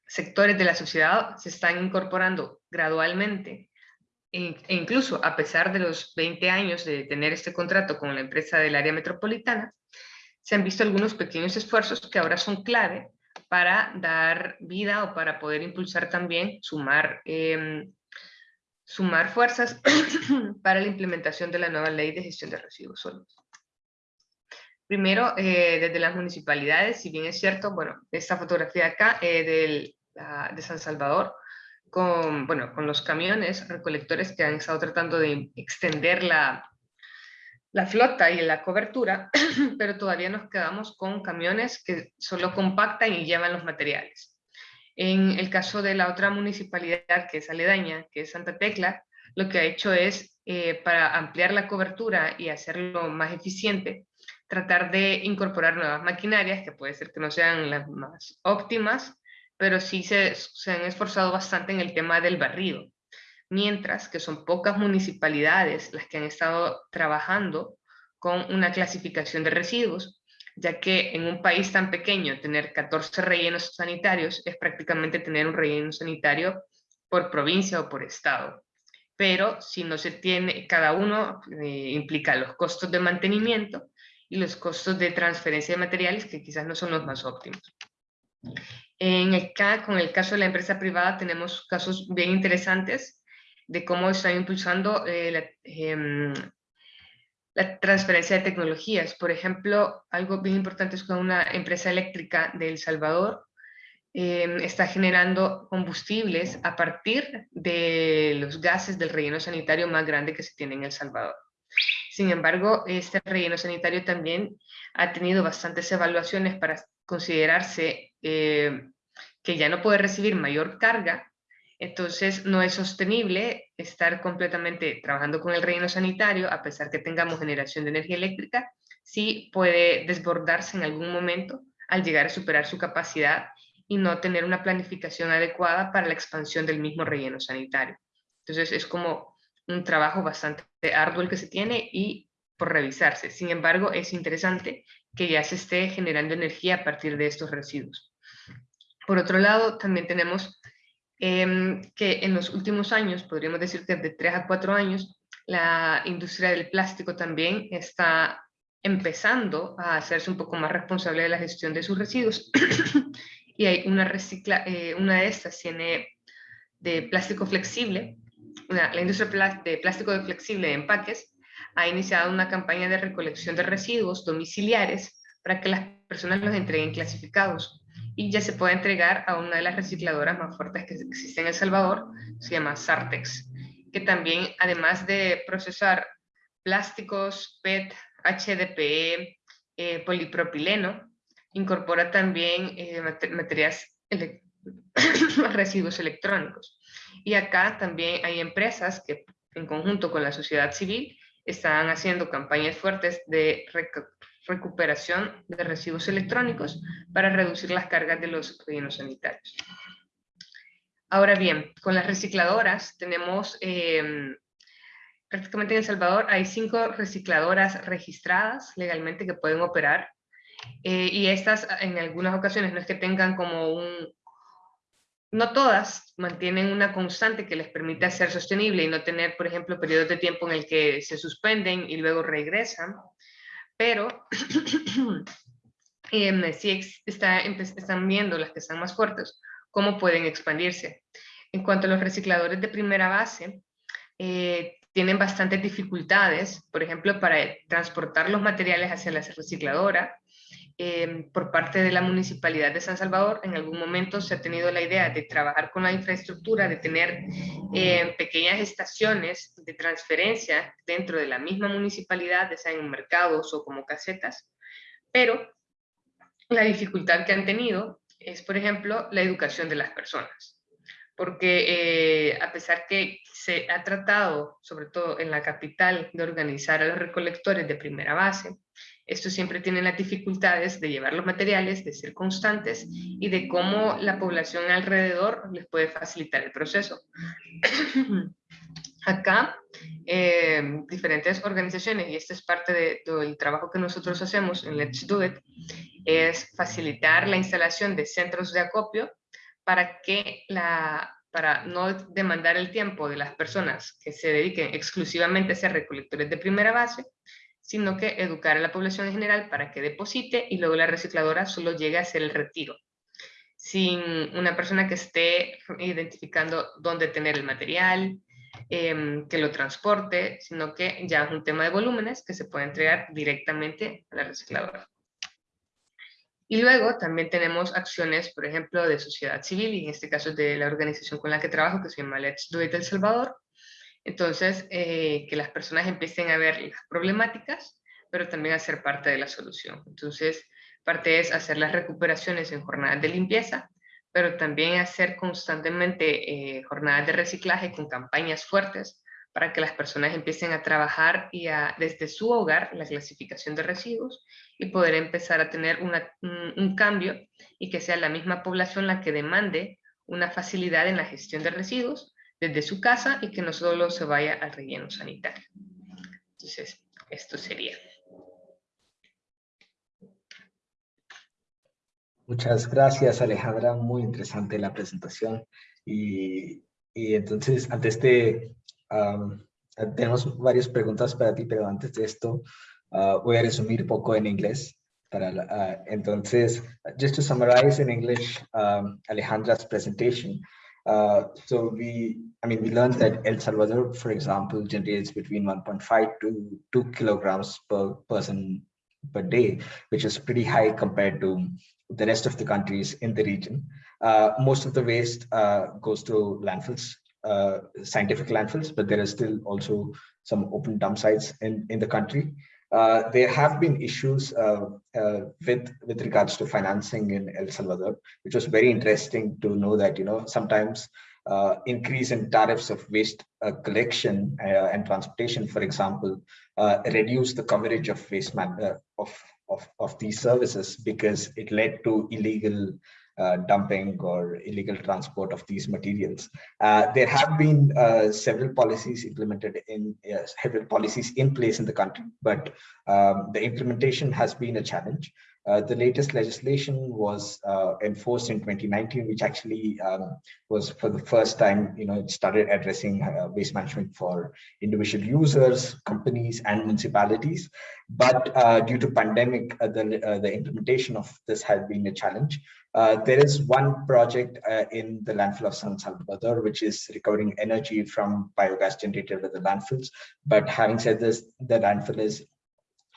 sectores de la sociedad se están incorporando gradualmente e, e incluso a pesar de los 20 años de tener este contrato con la empresa del área metropolitana, se han visto algunos pequeños esfuerzos que ahora son clave para dar vida o para poder impulsar también, sumar, em, sumar fuerzas para la implementación de la nueva ley de gestión de residuos sólidos. Primero, eh, desde las municipalidades, si bien es cierto, bueno, esta fotografía acá eh, de San Salvador, con, bueno, con los camiones recolectores que han estado tratando de extender la, la flota y la cobertura, pero todavía nos quedamos con camiones que solo compactan y llevan los materiales. En el caso de la otra municipalidad que es aledaña, que es Santa Tecla, lo que ha hecho es, eh, para ampliar la cobertura y hacerlo más eficiente, tratar de incorporar nuevas maquinarias, que puede ser que no sean las más óptimas, pero sí se, se han esforzado bastante en el tema del barrido. Mientras que son pocas municipalidades las que han estado trabajando con una clasificación de residuos, ya que en un país tan pequeño tener 14 rellenos sanitarios es prácticamente tener un relleno sanitario por provincia o por estado. Pero si no se tiene, cada uno eh, implica los costos de mantenimiento y los costos de transferencia de materiales que quizás no son los más óptimos. En el, con el caso de la empresa privada tenemos casos bien interesantes de cómo están impulsando eh, la, em, la, transferencia de tecnologías. Por ejemplo, algo bien importante es que una empresa eléctrica de El Salvador em, está generando combustibles a partir de los gases del relleno sanitario más grande que se tiene en El Salvador. Sin embargo, este relleno sanitario también ha tenido bastantes evaluaciones para considerarse eh, que ya no puede recibir mayor carga, entonces no es sostenible estar completamente trabajando con el relleno sanitario, a pesar que tengamos generación de energía eléctrica, sí puede desbordarse en algún momento al llegar a superar su capacidad y no tener una planificación adecuada para la expansión del mismo relleno sanitario. Entonces es como un trabajo bastante arduo el que se tiene y por revisarse. Sin embargo, es interesante que ya se esté generando energía a partir de estos residuos. Por otro lado, también tenemos em, que en los últimos años, podríamos decir que de 3 a 4 años, la industria del plástico también está empezando a hacerse un poco más responsable de la gestión de sus residuos. y hay una, recicla, eh, una de estas tiene de plástico flexible, la industria de plástico flexible de empaques ha iniciado una campaña de recolección de residuos domiciliares para que las personas los entreguen clasificados y ya se puede entregar a una de las recicladoras más fuertes que existen en El Salvador, se llama Sartex, que también además de procesar plásticos, PET, HDPE, eh, polipropileno, incorpora también eh, materiales, residuos electrónicos. Y acá también hay empresas que en conjunto con la sociedad civil están haciendo campañas fuertes de recuperación de residuos electrónicos para reducir las cargas de los rellenos sanitarios. Ahora bien, con las recicladoras tenemos, em, prácticamente en El Salvador hay cinco recicladoras registradas legalmente que pueden operar eh, y estas en algunas ocasiones no es que tengan como un, no todas mantienen una constante que les permite ser sostenible y no tener, por ejemplo, periodos de tiempo en el que se suspenden y luego regresan, pero eh, sí está, están viendo las que están más fuertes, cómo pueden expandirse. En cuanto a los recicladores de primera base, eh, tienen bastantes dificultades, por ejemplo, para transportar los materiales hacia la recicladora, Em, por parte de la Municipalidad de San Salvador, en algún momento se ha tenido la idea de trabajar con la infraestructura, de tener em, pequeñas estaciones de transferencia dentro de la misma municipalidad, ya sea en mercados o como casetas, pero la dificultad que han tenido es, por ejemplo, la educación de las personas. Porque eh, a pesar que se ha tratado, sobre todo en la capital, de organizar a los recolectores de primera base, estos siempre tienen las dificultades de llevar los materiales, de ser constantes y de cómo la población alrededor les puede facilitar el proceso. Acá, eh, diferentes organizaciones, y esta es parte de, del trabajo que nosotros hacemos en Let's Do It, es facilitar la instalación de centros de acopio para que la para no demandar el tiempo de las personas que se dediquen exclusivamente a ser recolectores de primera base, sino que educar a la población en general para que deposite y luego la recicladora solo llegue a hacer el retiro, sin una persona que esté identificando dónde tener el material, em, que lo transporte, sino que ya es un tema de volúmenes que se puede entregar directamente a la recicladora. Y luego también tenemos acciones, por ejemplo, de sociedad civil, y en este caso de la organización con la que trabajo, que se llama Let's Do It El Salvador, entonces, eh, que las personas empiecen a ver las problemáticas, pero también a ser parte de la solución. Entonces, parte es hacer las recuperaciones en jornadas de limpieza, pero también hacer constantemente eh, jornadas de reciclaje con campañas fuertes para que las personas empiecen a trabajar y a, desde su hogar la clasificación de residuos y poder empezar a tener un cambio y que sea la misma población la que demande una facilidad en la gestión de residuos desde su casa y que no solo se vaya al relleno sanitario. Entonces, esto sería. Muchas gracias, Alejandra. Muy interesante la presentación. Y, y entonces, antes de... tenemos varias preguntas para ti, pero antes de esto, uh, voy a resumir poco en inglés. Para uh, entonces, just to summarize in English, um, Alejandra's presentation, Uh, so we, I mean, we learned that El Salvador, for example, generates between 1.5 to 2 kilograms per person per day, which is pretty high compared to the rest of the countries in the region. Uh, most of the waste uh, goes to landfills, uh, scientific landfills, but there is still also some open dump sites in, in the country. Uh, there have been issues uh, uh, with with regards to financing in El Salvador, which was very interesting to know that you know sometimes uh, increase in tariffs of waste uh, collection and transportation, for example, reduce the coverage of waste man of, of of these services because it led to illegal uh, dumping or illegal transport of these materials. Uh, there have been uh, several policies implemented in several policies in place in the country, but um, the implementation has been a challenge. Uh, the latest legislation was uh, enforced in 2019, which actually um, was for the first time, you know, it started addressing uh, waste management for individual users, companies, and municipalities. But uh, due to pandemic, uh, the, the implementation of this has been a challenge. there is one project in the landfill of San Salvador, which is recovering energy from biogas generated at the landfills. But having said this, the landfill is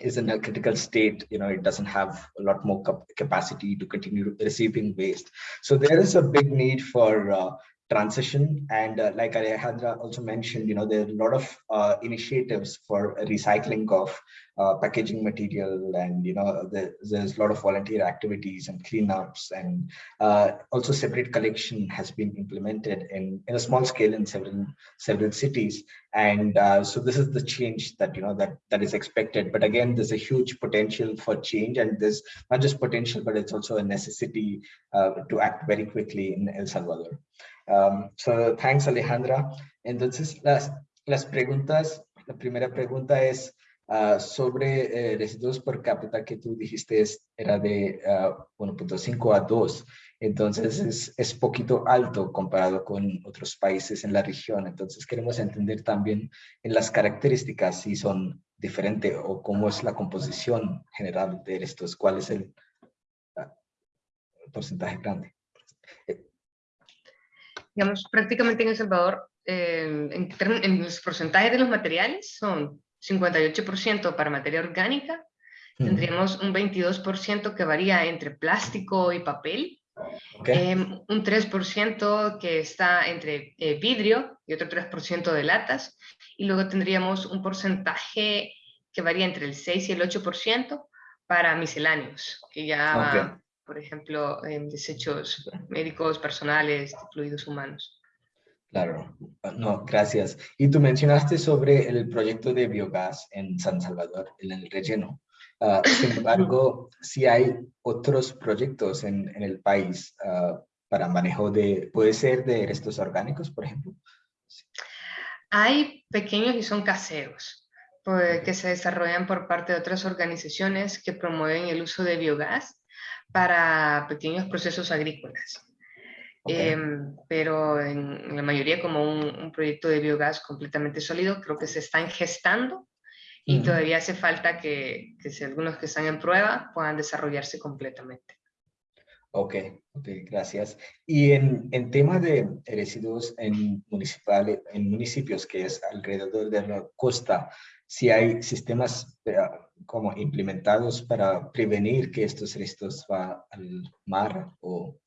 is in a critical state, you know, it doesn't have a lot more capacity to continue receiving waste. So there is a big need for uh, transition. And uh, like Alejandra also mentioned, you know, there are a lot of uh, initiatives for recycling of uh, packaging material and, you know, the, there's a lot of volunteer activities and cleanups and uh, also separate collection has been implemented in, in a small scale in several, several cities. And uh, so this is the change that, you know, that, that is expected. But again, there's a huge potential for change and there's not just potential, but it's also a necessity uh, to act very quickly in El Salvador. Um, so thanks, Alejandra. Entonces, las, las preguntas, la primera pregunta es uh, sobre eh, residuos por cápita que tú dijiste es, era de uh, 1.5 a 2. Entonces es, es poquito alto comparado con otros países en la región. Entonces queremos entender también en las características si son diferentes o cómo es la composición general de estos, cuál es el uh, porcentaje grande. Digamos, prácticamente en El Salvador, eh, en, los porcentajes de los materiales son 58% para materia orgánica, tendríamos un 22% que varía entre plástico y papel, em, un 3% que está entre eh, vidrio y otro 3% de latas, y luego tendríamos un porcentaje que varía entre el 6 y el 8% para misceláneos, que ya por ejemplo, en desechos médicos, personales, fluidos humanos. Claro, no, gracias. Y tú mencionaste sobre el proyecto de biogás en San Salvador, en el relleno. Ah, sin embargo, si hay otros proyectos en, en el país uh, para manejo de, puede ser de restos orgánicos, por ejemplo. Hay pequeños y son caseros, pues, que se desarrollan por parte de otras organizaciones que promueven el uso de biogás para pequeños procesos agrícolas. Em, pero en la mayoría como un, proyecto de biogás completamente sólido, creo que se están gestando y todavía hace falta que, que si algunos que están en prueba puedan desarrollarse completamente. Ok, ok, gracias. Y en, en tema de residuos en, municipales, en municipios que es alrededor de la costa, si hay sistemas eh, como implementados para prevenir que estos restos van al mar o...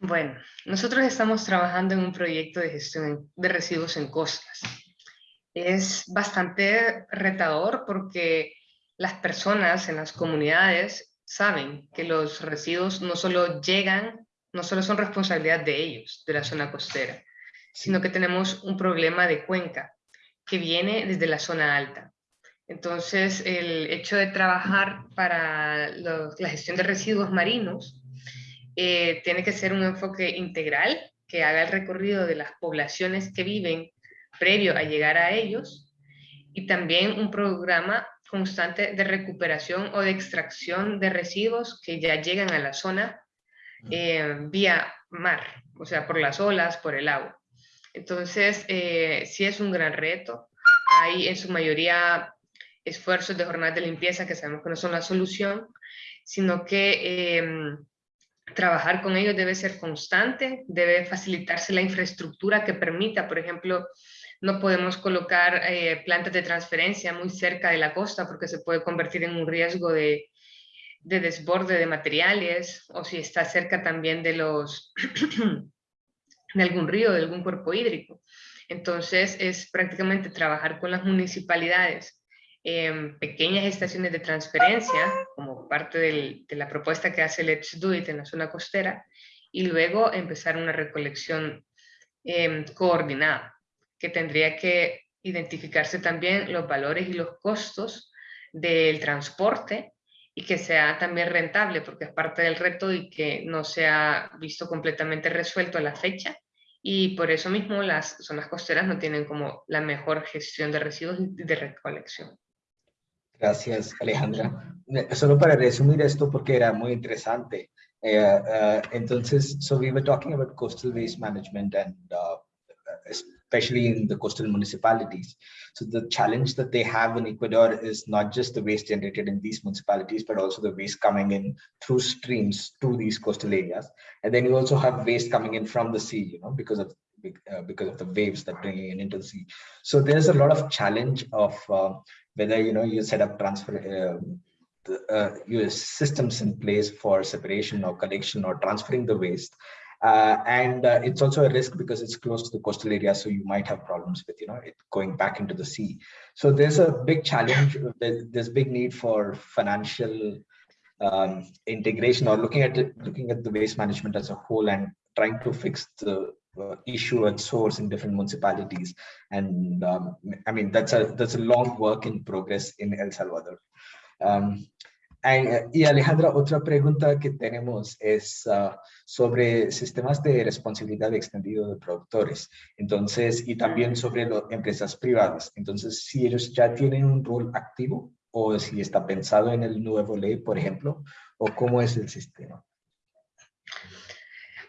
Bueno, nosotros estamos trabajando en un proyecto de gestión de residuos en costas. Es bastante retador porque las personas en las comunidades saben que los residuos no solo llegan, no solo son responsabilidad de ellos, de la zona costera, sino que tenemos un problema de cuenca que viene desde la zona alta. Entonces, el hecho de trabajar para la gestión de residuos marinos eh, tiene que ser un enfoque integral que haga el recorrido de las poblaciones que viven previo a llegar a ellos y también un programa constante de recuperación o de extracción de residuos que ya llegan a la zona eh, vía mar, o sea, por las olas, por el agua. Entonces, eh, sí es un gran reto. Hay en su mayoría esfuerzos de jornadas de limpieza que sabemos que no son la solución, sino que em, trabajar con ellos debe ser constante, debe facilitarse la infraestructura que permita, por ejemplo, no podemos colocar eh, plantas de transferencia muy cerca de la costa porque se puede convertir en un riesgo de, de desborde de materiales o si está cerca también de los de algún río, de algún cuerpo hídrico. Entonces es prácticamente trabajar con las municipalidades en pequeñas estaciones de transferencia, como parte de la propuesta que hace Let's Do It en la zona costera, y luego empezar una recolección em, coordinada, que tendría que identificarse también los valores y los costos del transporte y que sea también rentable, porque es parte del reto y que no se ha visto completamente resuelto a la fecha. Y por eso mismo las zonas costeras no tienen como la mejor gestión de residuos y de recolección. Gracias, Alejandra. Eh, solo para resumir esto, porque era muy interesante. Uh, uh, entonces, so we were talking about coastal waste management and uh, especially in the coastal municipalities. So the challenge that they have in Ecuador is not just the waste generated in these municipalities, but also the waste coming in through streams to these coastal areas. And then you also have waste coming in from the sea, you know, because of uh, because of the waves that bring it into the sea. So there's a lot of challenge of uh, whether you know you set up transfer uh, the, uh, your systems in place for separation or collection or transferring the waste uh, and uh, it's also a risk because it's close to the coastal area, so you might have problems with, you know, it going back into the sea. So there's a big challenge. There's big need for financial um, integration or looking at it, looking at the waste management as a whole and trying to fix the uh, issue at source in different municipalities. And um, I mean, that's a that's a long work in progress in El Salvador. Um, y Alejandra, otra pregunta que tenemos es ah, sobre sistemas de responsabilidad extendido de productores, entonces, y también sobre las empresas privadas. Entonces, si ellos ya tienen un rol activo o si está pensado en el nuevo ley, por ejemplo, o cómo es el sistema.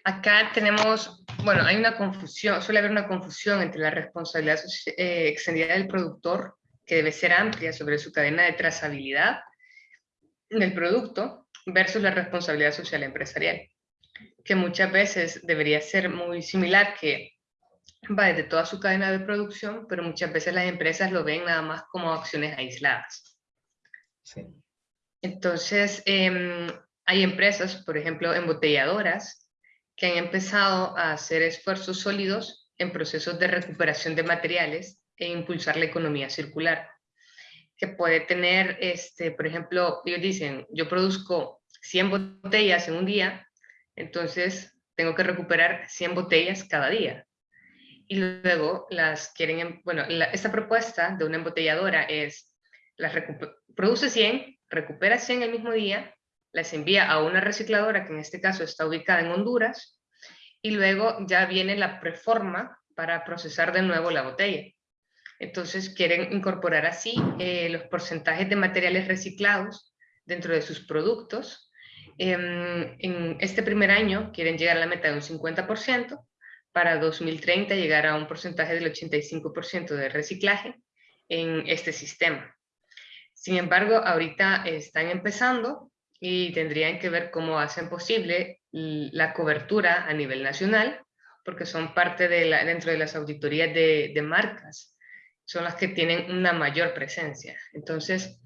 Acá tenemos, bueno, hay una confusión, suele haber una confusión entre la responsabilidad eh, extendida del productor, que debe ser amplia sobre su cadena de trazabilidad, del producto versus la responsabilidad social empresarial, que muchas veces debería ser muy similar, que va desde toda su cadena de producción, pero muchas veces las empresas lo ven nada más como acciones aisladas. Entonces, em, hay empresas, por ejemplo, embotelladoras, que han empezado a hacer esfuerzos sólidos en procesos de recuperación de materiales e impulsar la economía circular que puede tener, este, por ejemplo, ellos dicen, yo produzco 100 botellas en un día, entonces tengo que recuperar 100 botellas cada día. Y luego las quieren, bueno, esta propuesta de una embotelladora es, las produce 100, recupera 100 el mismo día, las envía a una recicladora que en este caso está ubicada en Honduras, y luego ya viene la preforma para procesar de nuevo la botella. Entonces quieren incorporar así eh, los porcentajes de materiales reciclados dentro de sus productos. Em, en este primer año quieren llegar a la meta de un 50%, para 2030 llegar a un porcentaje del 85% de reciclaje en este sistema. Sin embargo, ahorita están empezando y tendrían que ver cómo hacen posible la cobertura a nivel nacional, porque son parte de dentro de las auditorías de marcas son las que tienen una mayor presencia. Entonces,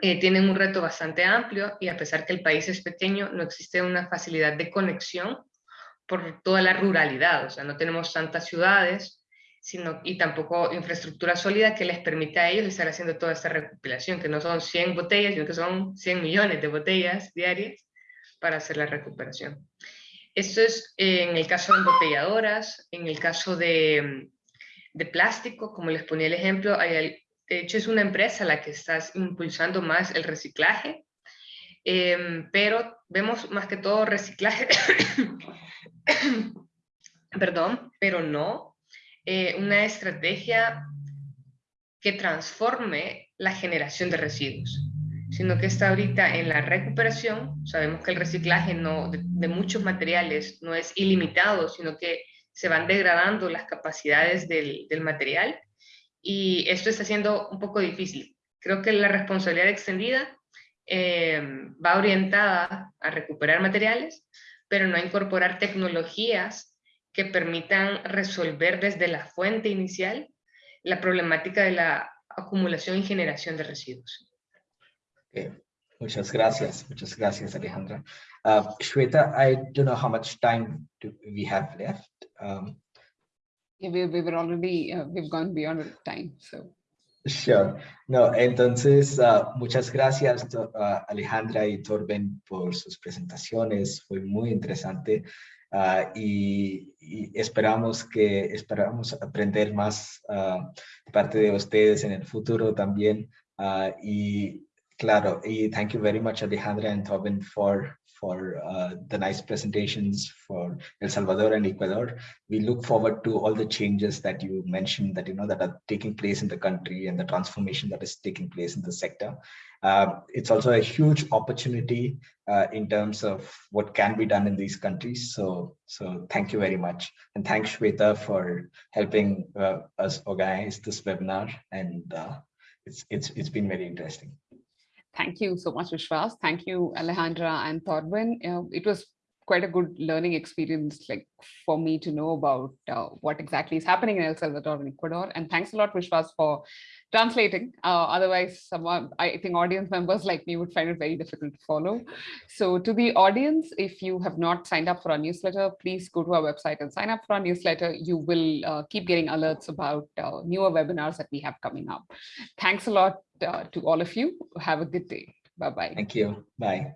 eh, tienen un reto bastante amplio y a pesar que el país es pequeño, no existe una facilidad de conexión por toda la ruralidad, o sea, no tenemos tantas ciudades sino, y tampoco infraestructura sólida que les permita a ellos estar haciendo toda esta recopilación, que no son 100 botellas, sino que son 100 millones de botellas diarias para hacer la recuperación. Esto es en el caso de embotelladoras, en el caso de de plástico, como les ponía el ejemplo, hay, de hecho es una empresa la que está impulsando más el reciclaje, em, pero vemos más que todo reciclaje, perdón, pero no eh, una estrategia que transforme la generación de residuos, sino que está ahorita en la recuperación. Sabemos que el reciclaje no, de muchos materiales no es ilimitado, sino que se van degradando las capacidades del, material y esto está siendo un poco difícil. Creo que la responsabilidad extendida eh, va orientada a recuperar materiales, pero no a incorporar tecnologías que permitan resolver desde la fuente inicial la problemática de la acumulación y generación de residuos. Muchas gracias. Muchas gracias, Alejandra. Uh, Shweta, I don't know how much time we have left. Um, yeah, we, we were already, uh, we've gone beyond time, so. Sure. No, entonces, uh, muchas gracias uh, Alejandra y Torben por sus presentaciones. Fue muy interesante uh, y, y, esperamos que esperamos aprender más uh, parte de ustedes en el futuro también. Uh, y Claro, y thank you very much, Alejandra and Tobin, for for uh, the nice presentations for El Salvador and Ecuador. We look forward to all the changes that you mentioned that you know that are taking place in the country and the transformation that is taking place in the sector. Uh, it's also a huge opportunity uh, in terms of what can be done in these countries. So, so thank you very much. And thanks Shweta for helping uh, us organize this webinar. And uh, it's, it's, it's been very interesting. Thank you so much, Vishwas. Thank you, Alejandra and Thorben. Uh, it was quite a good learning experience like for me to know about uh, what exactly is happening in El Salvador and Ecuador. And thanks a lot, Vishwas, for translating. Uh, otherwise, someone, I think audience members like me would find it very difficult to follow. So to the audience, if you have not signed up for our newsletter, please go to our website and sign up for our newsletter. You will uh, keep getting alerts about uh, newer webinars that we have coming up. Thanks a lot uh, to all of you. Have a good day. Bye-bye. Thank you. Bye.